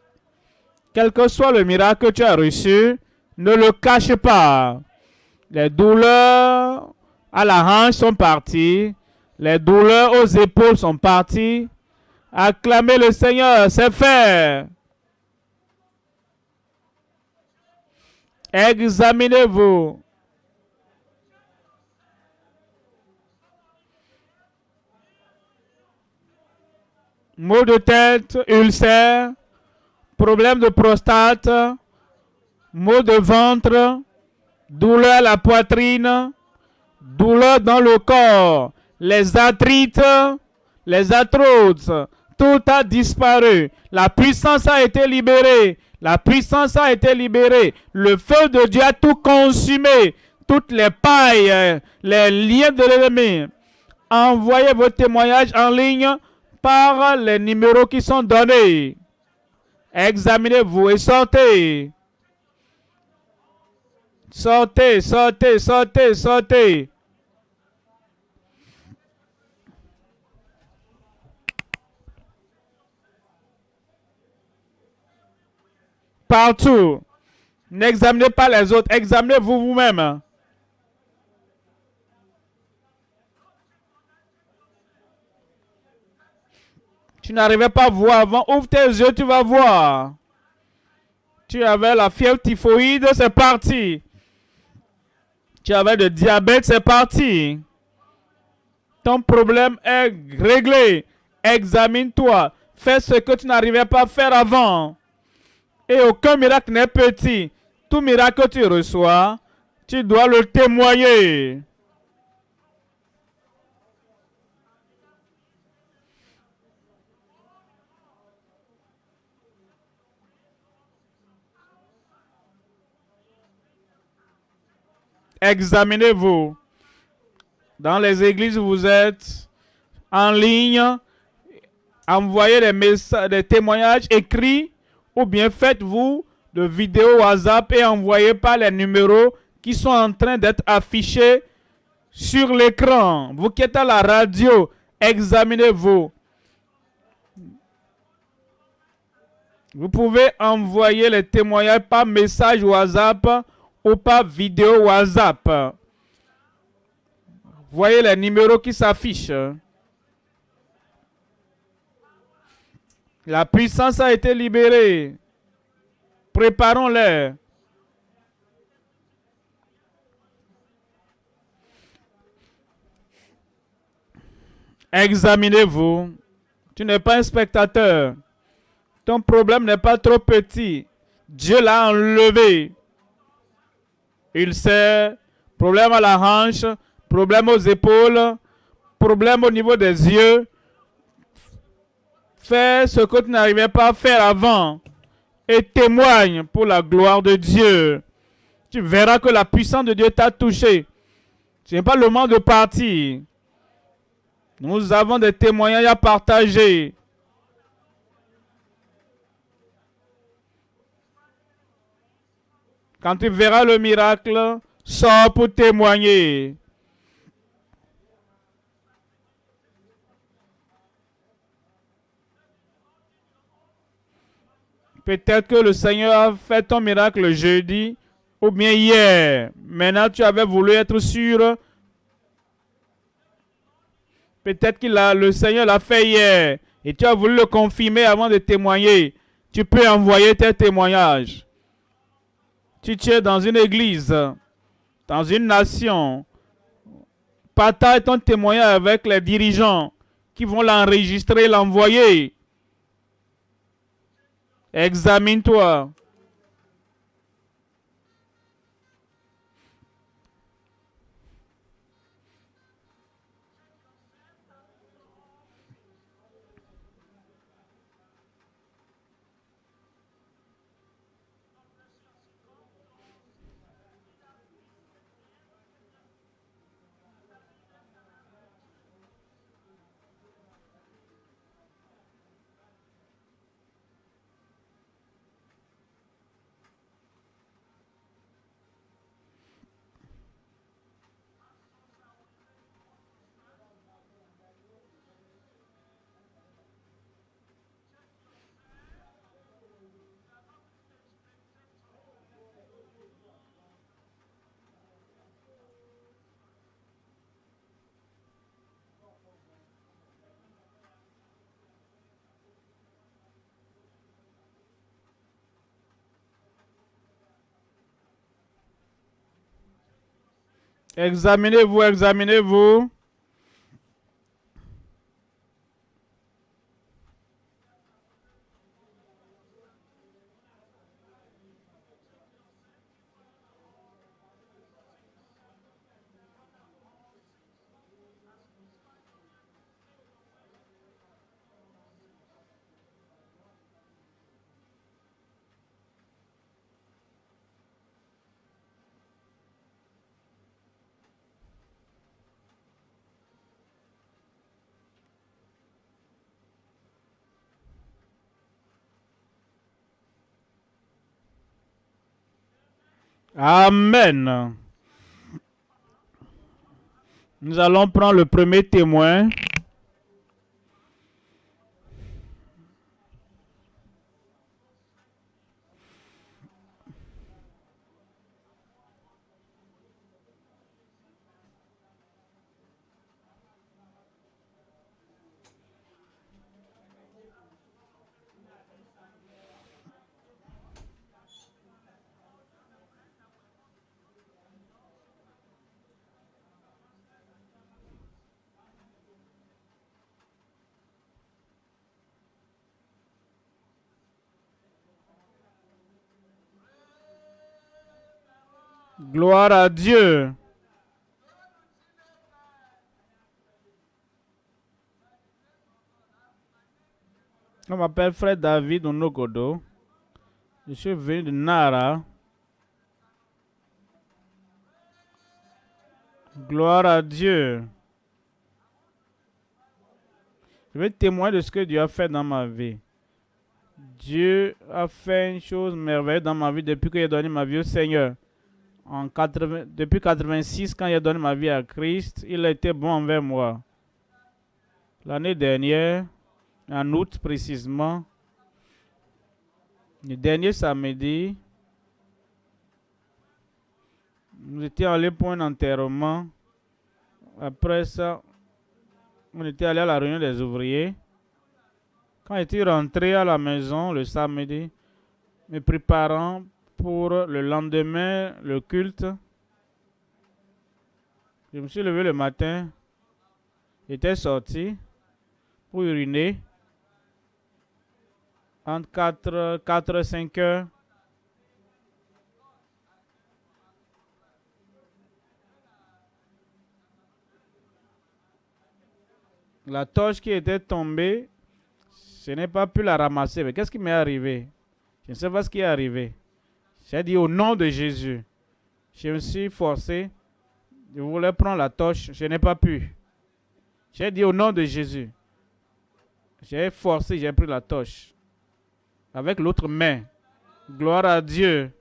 Quel que soit le miracle que tu as reçu, ne le cache pas. Les douleurs à la hanche sont parties. Les douleurs aux épaules sont parties. Acclamez le Seigneur, c'est fait. Examinez-vous. Maux de tête, ulcère, problème de prostate, maux de ventre, douleur à la poitrine, douleur dans le corps, les arthrites, les arthroses, tout a disparu. La puissance a été libérée. La puissance a été libérée. Le feu de Dieu a tout consumé. Toutes les pailles, les liens de l'ennemi. Envoyez vos témoignages en ligne par les numéros qui sont donnés. Examinez-vous et sortez. Sortez, sortez, sortez, sortez. Partout. N'examinez pas les autres, examinez-vous vous-même. Tu n'arrivais pas à voir avant. Ouvre tes yeux, tu vas voir. Tu avais la fièvre typhoïde, c'est parti. Tu avais le diabète, c'est parti. Ton problème est réglé. Examine-toi. Fais ce que tu n'arrivais pas à faire avant. Et aucun miracle n'est petit. Tout miracle que tu reçois, tu dois le témoigner. Examinez-vous. Dans les églises, vous êtes en ligne. Envoyez des, messages, des témoignages écrits ou bien faites-vous de vidéos WhatsApp et envoyez par les numéros qui sont en train d'être affichés sur l'écran. Vous qui êtes à la radio, examinez-vous. Vous pouvez envoyer les témoignages par message WhatsApp ou par vidéo WhatsApp. Voyez les numéros qui s'affichent. La puissance a été libérée. Préparons-les. Examinez-vous. Tu n'es pas un spectateur. Ton problème n'est pas trop petit. Dieu l'a enlevé. Il sait. Problème à la hanche, problème aux épaules, problème au niveau des yeux. Fais ce que tu n'arrivais pas à faire avant et témoigne pour la gloire de Dieu. Tu verras que la puissance de Dieu t'a touché. Ce n'est pas le moment de partir. Nous avons des témoignages à partager. Quand tu verras le miracle, sors pour témoigner. Peut-être que le Seigneur a fait ton miracle jeudi ou bien hier. Maintenant, tu avais voulu être sûr. Peut-être que le Seigneur l'a fait hier et tu as voulu le confirmer avant de témoigner. Tu peux envoyer tes témoignages. Tu es dans une église, dans une nation. Partage ton témoignage avec les dirigeants qui vont l'enregistrer, l'envoyer. Examine-toi. Examinez-vous, examinez-vous. Amen. Nous allons prendre le premier témoin. Gloire à Dieu. Je m'appelle Frère David Onogodo. Je suis venu de Nara. Gloire à Dieu. Je vais témoigner de ce que Dieu a fait dans ma vie. Dieu a fait une chose merveilleuse dans ma vie depuis qu'il a donné ma vie au Seigneur. En 80, depuis 86, quand a donné ma vie à Christ, il a été bon envers moi. L'année dernière, en août précisément, le dernier samedi, nous étions allés pour un enterrement. Après ça, on était allé à la réunion des ouvriers. Quand j'étais rentré à la maison le samedi, me préparant pour le lendemain, le culte, je me suis levé le matin, j'étais sorti pour uriner entre 4, 4 5 heures. La torche qui était tombée, je n'ai pas pu la ramasser. Mais qu'est-ce qui m'est arrivé? Je ne sais pas ce qui est arrivé. J'ai dit au nom de Jésus. Je me suis forcé. Je voulais prendre la torche. Je n'ai pas pu. J'ai dit au nom de Jésus. J'ai forcé, j'ai pris la torche. Avec l'autre main. Gloire à Dieu.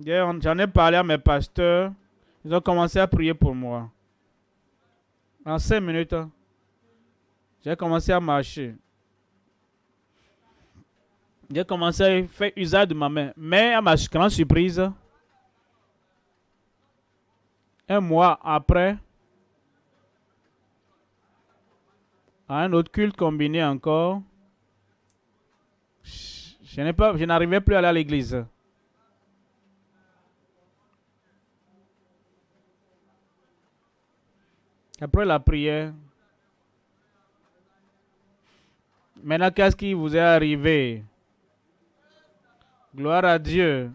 J'en ai parlé à mes pasteurs. Ils ont commencé à prier pour moi. En cinq minutes, j'ai commencé à marcher. J'ai commencé à faire usage de ma main. Mais à ma grande surprise, un mois après, à un autre culte combiné encore, je n'arrivais plus à aller à l'église. Après la prière, maintenant qu'est-ce qui vous est arrivé? Gloire à Dieu.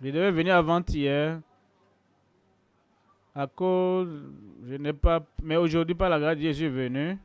Je devais venir avant-hier. À cause, je n'ai pas, mais aujourd'hui, par la grâce de Dieu, je venu.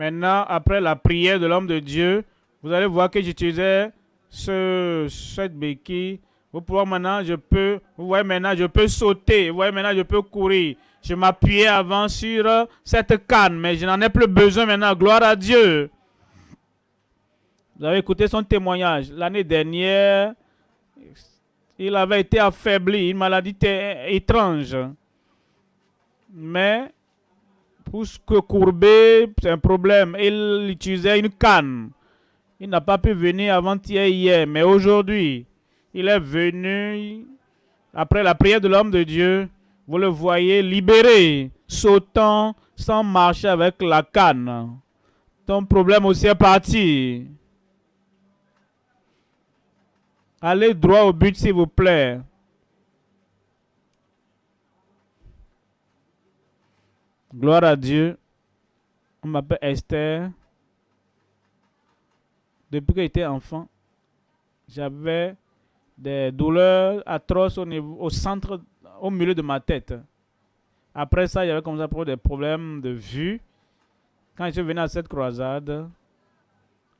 Maintenant, après la prière de l'homme de Dieu, vous allez voir que j'utilisais ce, cette béquille. Vous pouvez maintenant, je peux, vous voyez maintenant, je peux sauter. Vous voyez maintenant, je peux courir. Je m'appuyais avant sur cette canne, mais je n'en ai plus besoin maintenant. Gloire à Dieu. Vous avez écouté son témoignage. L'année dernière, il avait été affaibli, une maladie étrange. Mais pour que courber, c'est un problème. Il utilisait une canne. Il n'a pas pu venir avant-hier, hier, mais aujourd'hui, il est venu après la prière de l'homme de Dieu. Vous le voyez libéré, sautant sans marcher avec la canne. Ton problème aussi est parti. Allez droit au but, s'il vous plaît. Gloire à Dieu. On m'appelle Esther. Depuis que j'étais enfant, j'avais des douleurs atroces au, centre, au milieu de ma tête. Après ça, avait comme ça des problèmes de vue. Quand je suis venu à cette croisade,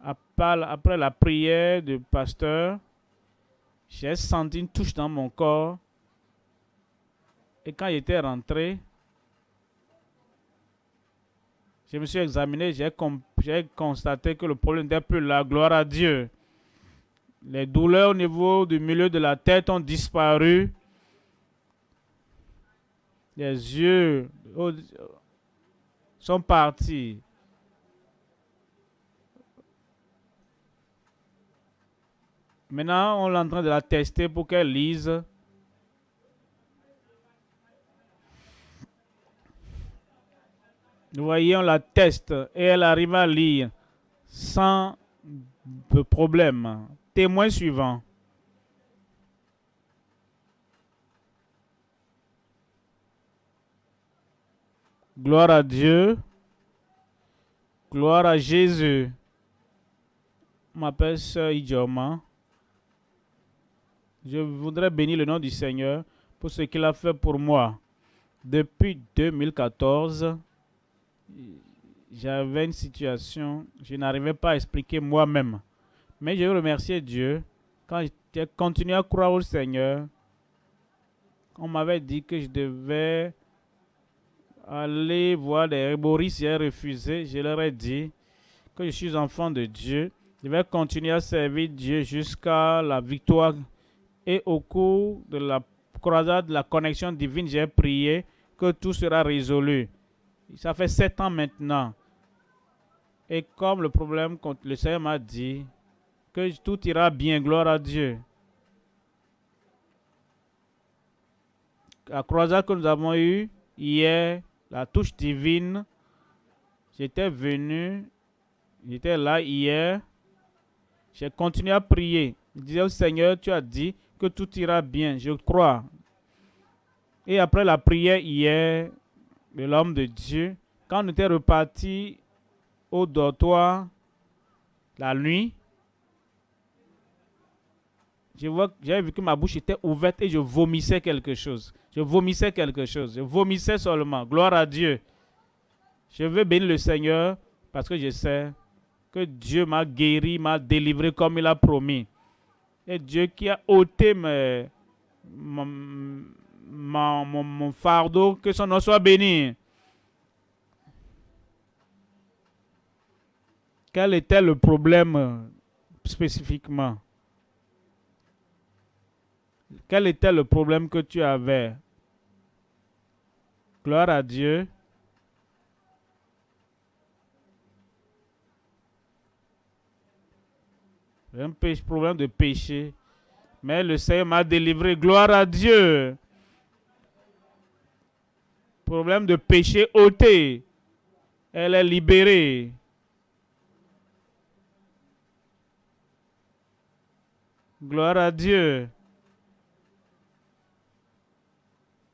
après la prière du pasteur, j'ai senti une touche dans mon corps. Et quand j'étais rentré, je me suis examiné, j'ai constaté que le problème n'était plus la gloire à Dieu. Les douleurs au niveau du milieu de la tête ont disparu. Les yeux sont partis. Maintenant, on est en train de la tester pour qu'elle lise. Vous voyez, on la teste et elle arrive à lire sans problème. Témoin suivant. Gloire à Dieu. Gloire à Jésus. Je m'appelle Sœur Idjoma. Je voudrais bénir le nom du Seigneur pour ce qu'il a fait pour moi. Depuis 2014, j'avais une situation, je n'arrivais pas à expliquer moi-même. Mais je remercier Dieu quand j'ai continué à croire au Seigneur. On m'avait dit que je devais aller voir des herboristes, j'ai refusé. Je leur ai dit que je suis enfant de Dieu. Je vais continuer à servir Dieu jusqu'à la victoire. Et au cours de la croisade de la connexion divine, j'ai prié que tout sera résolu. Ça fait sept ans maintenant. Et comme le problème, le Seigneur m'a dit que tout ira bien, gloire à Dieu. La croisade que nous avons eue hier, la touche divine, j'étais venu, j'étais là hier, j'ai continué à prier. Je disais au Seigneur, tu as dit que tout ira bien, je crois. Et après la prière hier, de l'homme de Dieu, quand on était reparti au dortoir la nuit, j'avais vu que ma bouche était ouverte et je vomissais quelque chose. Je vomissais quelque chose. Je vomissais seulement. Gloire à Dieu. Je veux bénir le Seigneur parce que je sais que Dieu m'a guéri, m'a délivré comme il a promis. Et Dieu qui a ôté mon, fardeau, que son nom soit béni. Quel était le problème euh, spécifiquement? Quel était le problème que tu avais? Gloire à Dieu. Un problème de péché. Mais le Seigneur m'a délivré. Gloire à Dieu. Problème de péché ôté. Elle est libérée. Gloire à Dieu.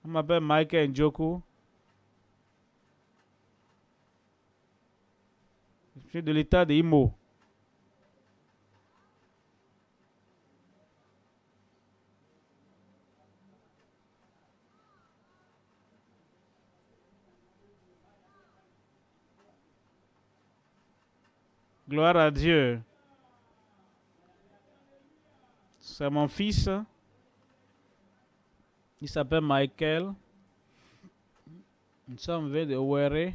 On m'appelle Michael Njoku. Je suis de l'état de Imo. Gloire à Dieu. C'est mon fils. Il s'appelle Michael. Nous sommes venus de Ouere.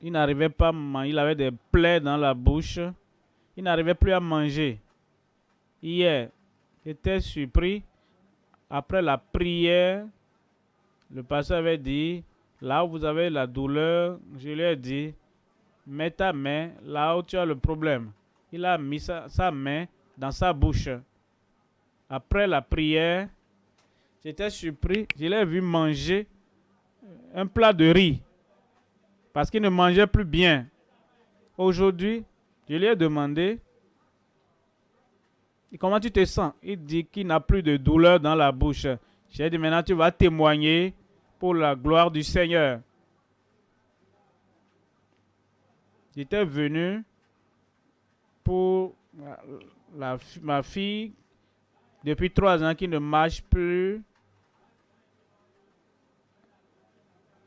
Il n'arrivait pas à manger. Il avait des plaies dans la bouche. Il n'arrivait plus à manger. Hier, j'étais surpris. Après la prière, le pasteur avait dit, là où vous avez la douleur, je lui ai dit, mets ta main là où tu as le problème. Il a mis sa, main dans sa bouche. Après la prière, j'étais surpris. Je l'ai vu manger un plat de riz parce qu'il ne mangeait plus bien. Aujourd'hui, je lui ai demandé comment tu te sens? Il dit qu'il n'a plus de douleur dans la bouche. J'ai dit maintenant tu vas témoigner pour la gloire du Seigneur. J'étais venu pour ma fille depuis trois ans qui ne marche plus.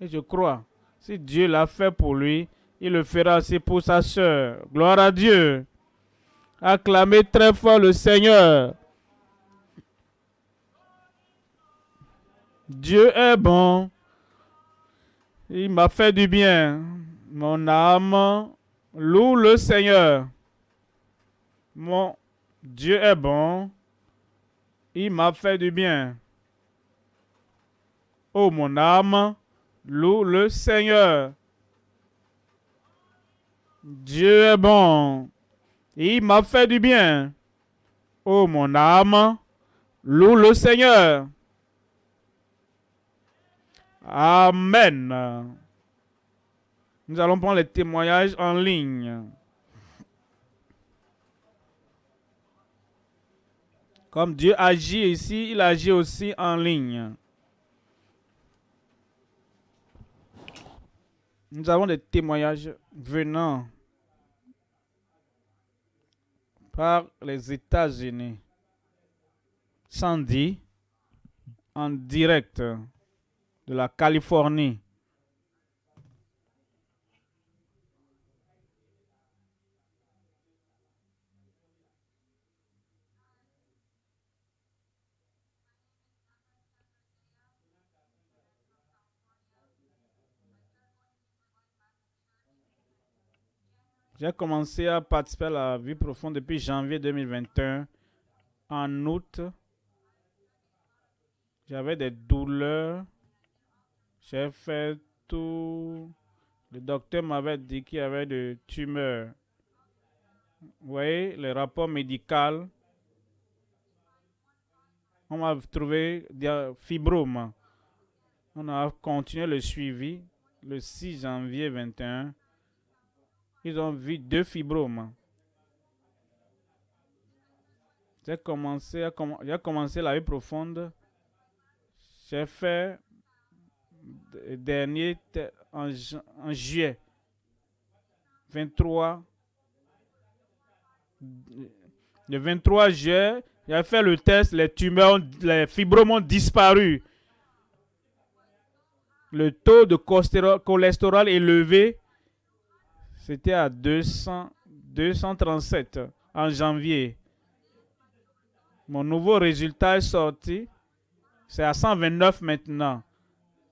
Et je crois, si Dieu l'a fait pour lui, il le fera aussi pour sa soeur. Gloire à Dieu. Acclamez très fort le Seigneur. Dieu est bon. Il m'a fait du bien. Mon âme loue le Seigneur. Mon Dieu est bon. Il m'a fait du bien. Oh mon âme, loue le Seigneur. Dieu est bon. Il m'a fait du bien. Oh mon âme, loue le Seigneur. Amen. Nous allons prendre les témoignages en ligne. Comme Dieu agit ici, il agit aussi en ligne. Nous avons des témoignages venant par les États-Unis. Sandy, en direct de la Californie. J'ai commencé à participer à la vie profonde depuis janvier 2021. En août, j'avais des douleurs. J'ai fait tout. Le docteur m'avait dit qu'il y avait des tumeurs. Vous voyez, le rapport médical. On m'a trouvé des fibromes. On a continué le suivi le 6 janvier 2021 ils ont vu deux fibromes. J'ai commencé, j'ai commencé la vie profonde. J'ai fait dernier en, juillet 23. Le 23 juillet, j'ai fait le test, les tumeurs, les fibromes ont disparu. Le taux de cholestérol élevé c'était à 200, 237 en janvier. Mon nouveau résultat est sorti. C'est à 129 maintenant.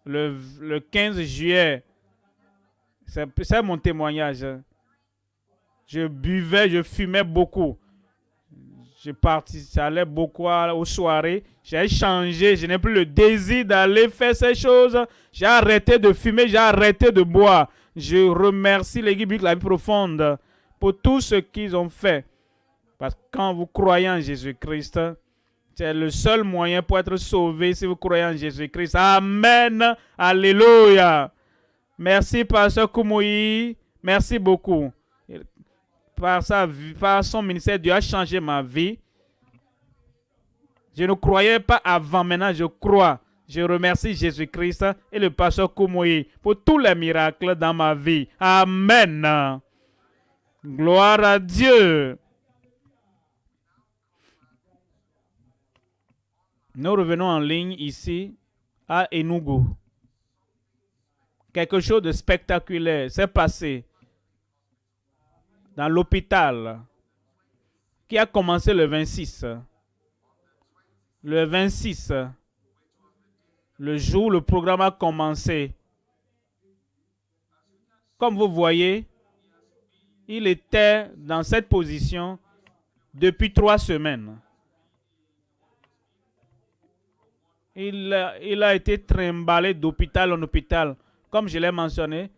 Le, le 15 juillet, c'est mon témoignage. Je buvais, je fumais beaucoup. Je j'allais beaucoup aux soirées. J'ai changé, je n'ai plus le désir d'aller faire ces choses. J'ai arrêté de fumer, j'ai arrêté de boire. Je remercie l'équipe de la vie profonde pour tout ce qu'ils ont fait. Parce que quand vous croyez en Jésus-Christ, c'est le seul moyen pour être sauvé si vous croyez en Jésus-Christ. Amen. Alléluia. Merci, Pasteur Koumoui. Merci beaucoup. Par, sa, par son ministère, Dieu a changé ma vie. Je ne croyais pas avant, maintenant je crois. Je remercie Jésus-Christ et le pasteur Koumoui pour tous les miracles dans ma vie. Amen. Gloire à Dieu. Nous revenons en ligne ici à Enugu. Quelque chose de spectaculaire s'est passé dans l'hôpital qui a commencé le 26. Le 26 le jour où le programme a commencé. Comme vous voyez, il était dans cette position depuis trois semaines. Il, il a été trimballé d'hôpital en hôpital. Comme je l'ai mentionné,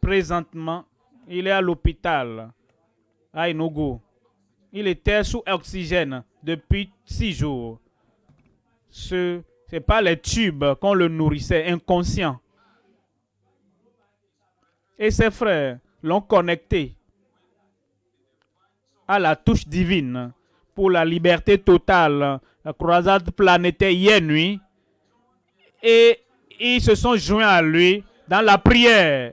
présentement, il est à l'hôpital à Enugu. Il était sous oxygène depuis six jours. Ce c'est pas les tubes qu'on le nourrissait, inconscient. Et ses frères l'ont connecté à la touche divine pour la liberté totale, la croisade planétaire hier nuit. Et ils se sont joints à lui dans la prière.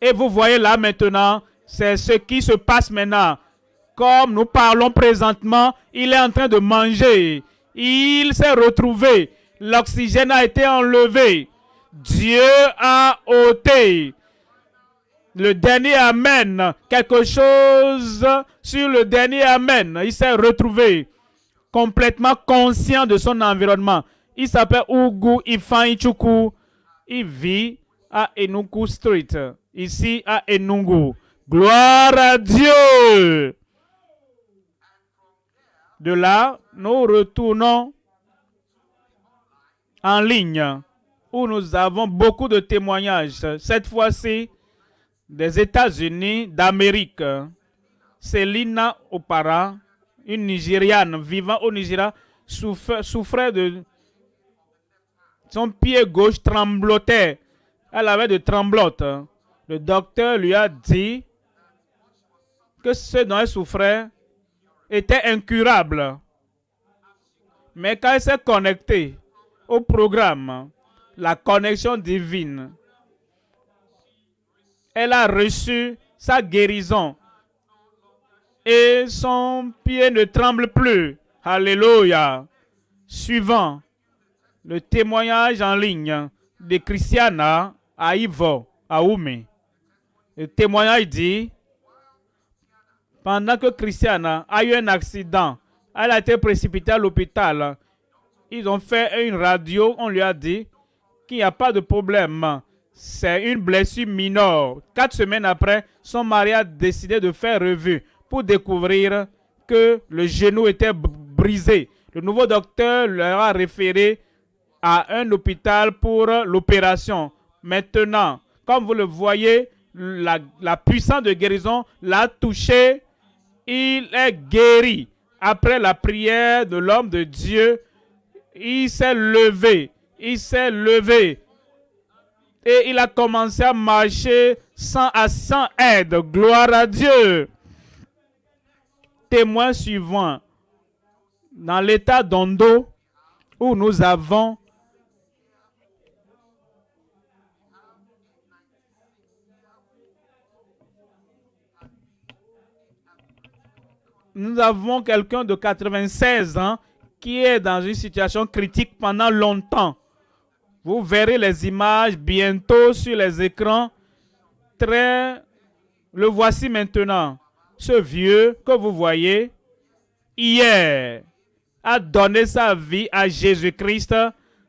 Et vous voyez là maintenant, c'est ce qui se passe maintenant. Comme nous parlons présentement, il est en train de manger. Il s'est retrouvé. L'oxygène a été enlevé. Dieu a ôté le dernier Amen. Quelque chose sur le dernier Amen. Il s'est retrouvé complètement conscient de son environnement. Il s'appelle Ugu Ifan Ichuku. Il vit à Enugu Street, ici à Enugu. Gloire à Dieu. De là, nous retournons en ligne où nous avons beaucoup de témoignages. Cette fois-ci, des États-Unis d'Amérique. Selina Opara, une Nigériane vivant au Nigeria, souffrait de... Son pied gauche tremblotait. Elle avait de tremblotes. Le docteur lui a dit que ce dont elle souffrait était incurable. Mais quand elle s'est connectée au programme, la connexion divine, elle a reçu sa guérison et son pied ne tremble plus. Alléluia. Suivant le témoignage en ligne de Christiana à Ivo, à. Le témoignage dit, pendant que Christiana a eu un accident, elle a été précipitée à l'hôpital. Ils ont fait une radio, on lui a dit qu'il n'y a pas de problème. C'est une blessure mineure. Quatre semaines après, son mari a décidé de faire revue pour découvrir que le genou était brisé. Le nouveau docteur leur a référé à un hôpital pour l'opération. Maintenant, comme vous le voyez, la, puissance de guérison l'a touché. Il est guéri. Après la prière de l'homme de Dieu, il s'est levé. Il s'est levé. Et il a commencé à marcher sans, sans aide. Gloire à Dieu. Témoin suivant. Dans l'état d'Ondo, où nous avons nous avons quelqu'un de 96 ans qui est dans une situation critique pendant longtemps. Vous verrez les images bientôt sur les écrans. Très, le voici maintenant. Ce vieux que vous voyez, hier, a donné sa vie à Jésus-Christ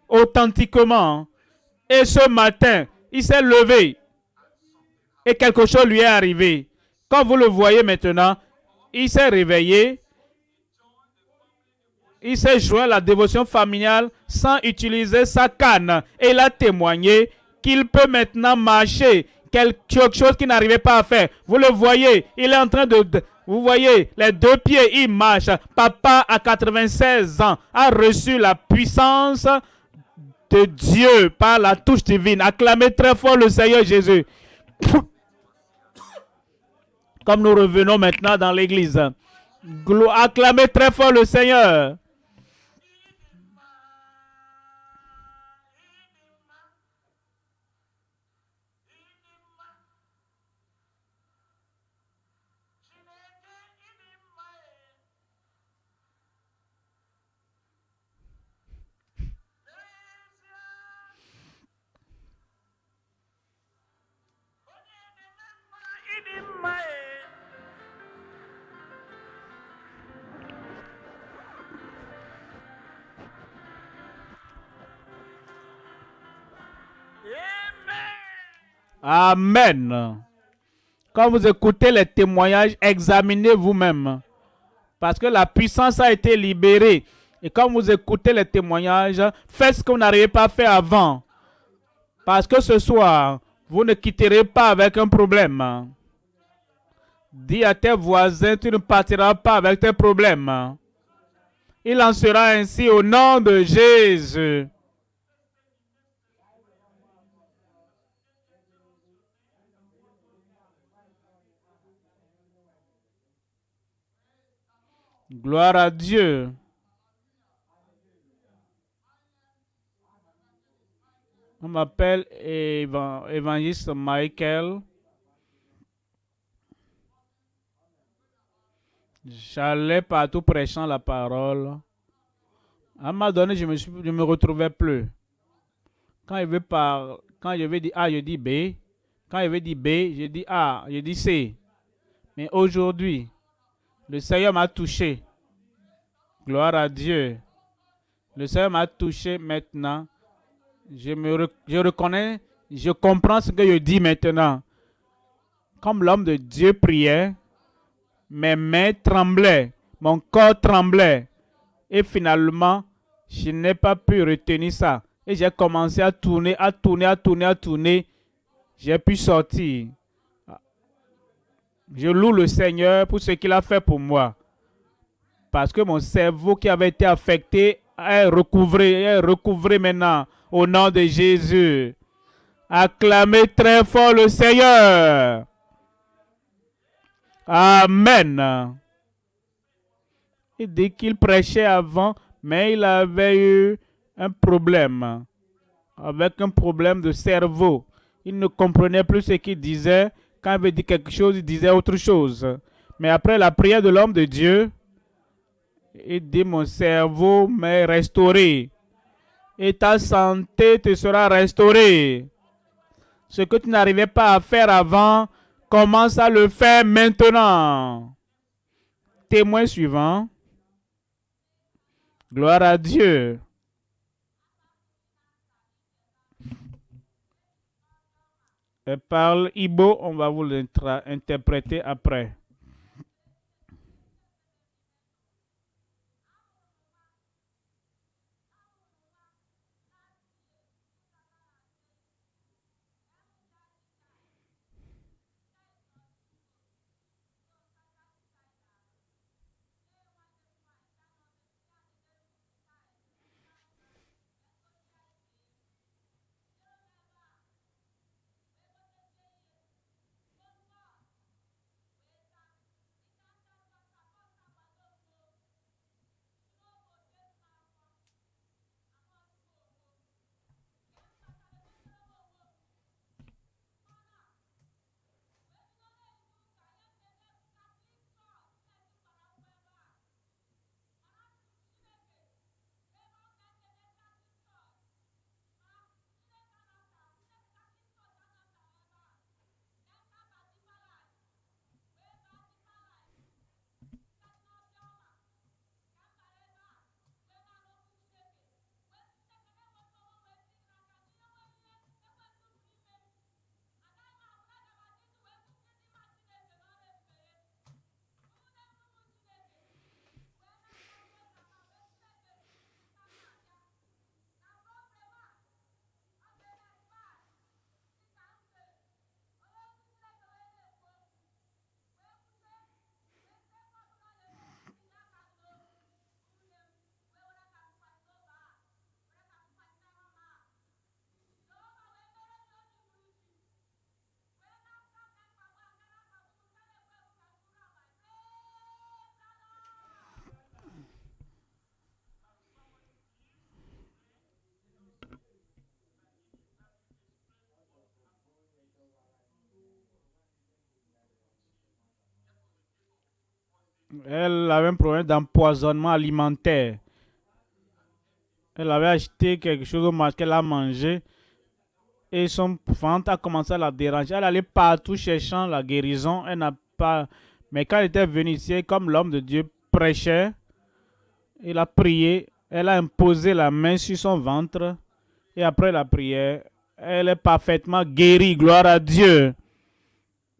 authentiquement. Et ce matin, il s'est levé. Et quelque chose lui est arrivé. Quand vous le voyez maintenant, il s'est réveillé, il s'est joint à la dévotion familiale sans utiliser sa canne et il a témoigné qu'il peut maintenant marcher, quelque chose qu'il n'arrivait pas à faire. Vous le voyez, il est en train de, vous voyez, les deux pieds, il marche. Papa, à 96 ans, a reçu la puissance de Dieu par la touche divine. Acclamez très fort le Seigneur Jésus. Comme nous revenons maintenant dans l'église. Acclamez très fort le Seigneur. Amen. Quand vous écoutez les témoignages, examinez vous-même. Parce que la puissance a été libérée. Et quand vous écoutez les témoignages, faites ce que vous n'arrivez pas à faire avant. Parce que ce soir, vous ne quitterez pas avec un problème. Dis à tes voisins, tu ne partiras pas avec tes problèmes. Il en sera ainsi au nom de Jésus. Gloire à Dieu. On m'appelle évangéliste Michael. J'allais partout prêchant la parole. À un moment donné, je me, suis, je me retrouvais plus. Quand je vais par, quand je vais dire A, je dis B. Quand je vais dire B, je dis A, je dis C. Mais aujourd'hui, le Seigneur m'a touché. Gloire à Dieu. Le Seigneur m'a touché maintenant. Je, me, reconnais, je comprends ce que je dis maintenant. Comme l'homme de Dieu priait, mes mains tremblaient, mon corps tremblait. Et finalement, je n'ai pas pu retenir ça. Et j'ai commencé à tourner, à tourner, à tourner, à tourner. J'ai pu sortir. Je loue le Seigneur pour ce qu'il a fait pour moi. Parce que mon cerveau qui avait été affecté est recouvré, est recouvré maintenant au nom de Jésus. Acclamez très fort le Seigneur. Amen. Il dit qu'il prêchait avant, mais il avait eu un problème, avec un problème de cerveau. Il ne comprenait plus ce qu'il disait. Quand il avait dit quelque chose, il disait autre chose. Mais après la prière de l'homme de Dieu, il dit, mon cerveau m'est restauré. Et ta santé te sera restaurée. Ce que tu n'arrivais pas à faire avant, commence à le faire maintenant. Témoin suivant. Gloire à Dieu. Elle parle Ibo, on va vous l'interpréter après. Elle avait un problème d'empoisonnement alimentaire. Elle avait acheté quelque chose qu'elle a mangé et son ventre a commencé à la déranger. Elle allait partout cherchant la guérison. Elle n'a pas. Mais quand elle était venue ici, comme l'homme de Dieu prêchait, il a prié. Elle a imposé la main sur son ventre. Et après la prière, elle est parfaitement guérie. Gloire à Dieu.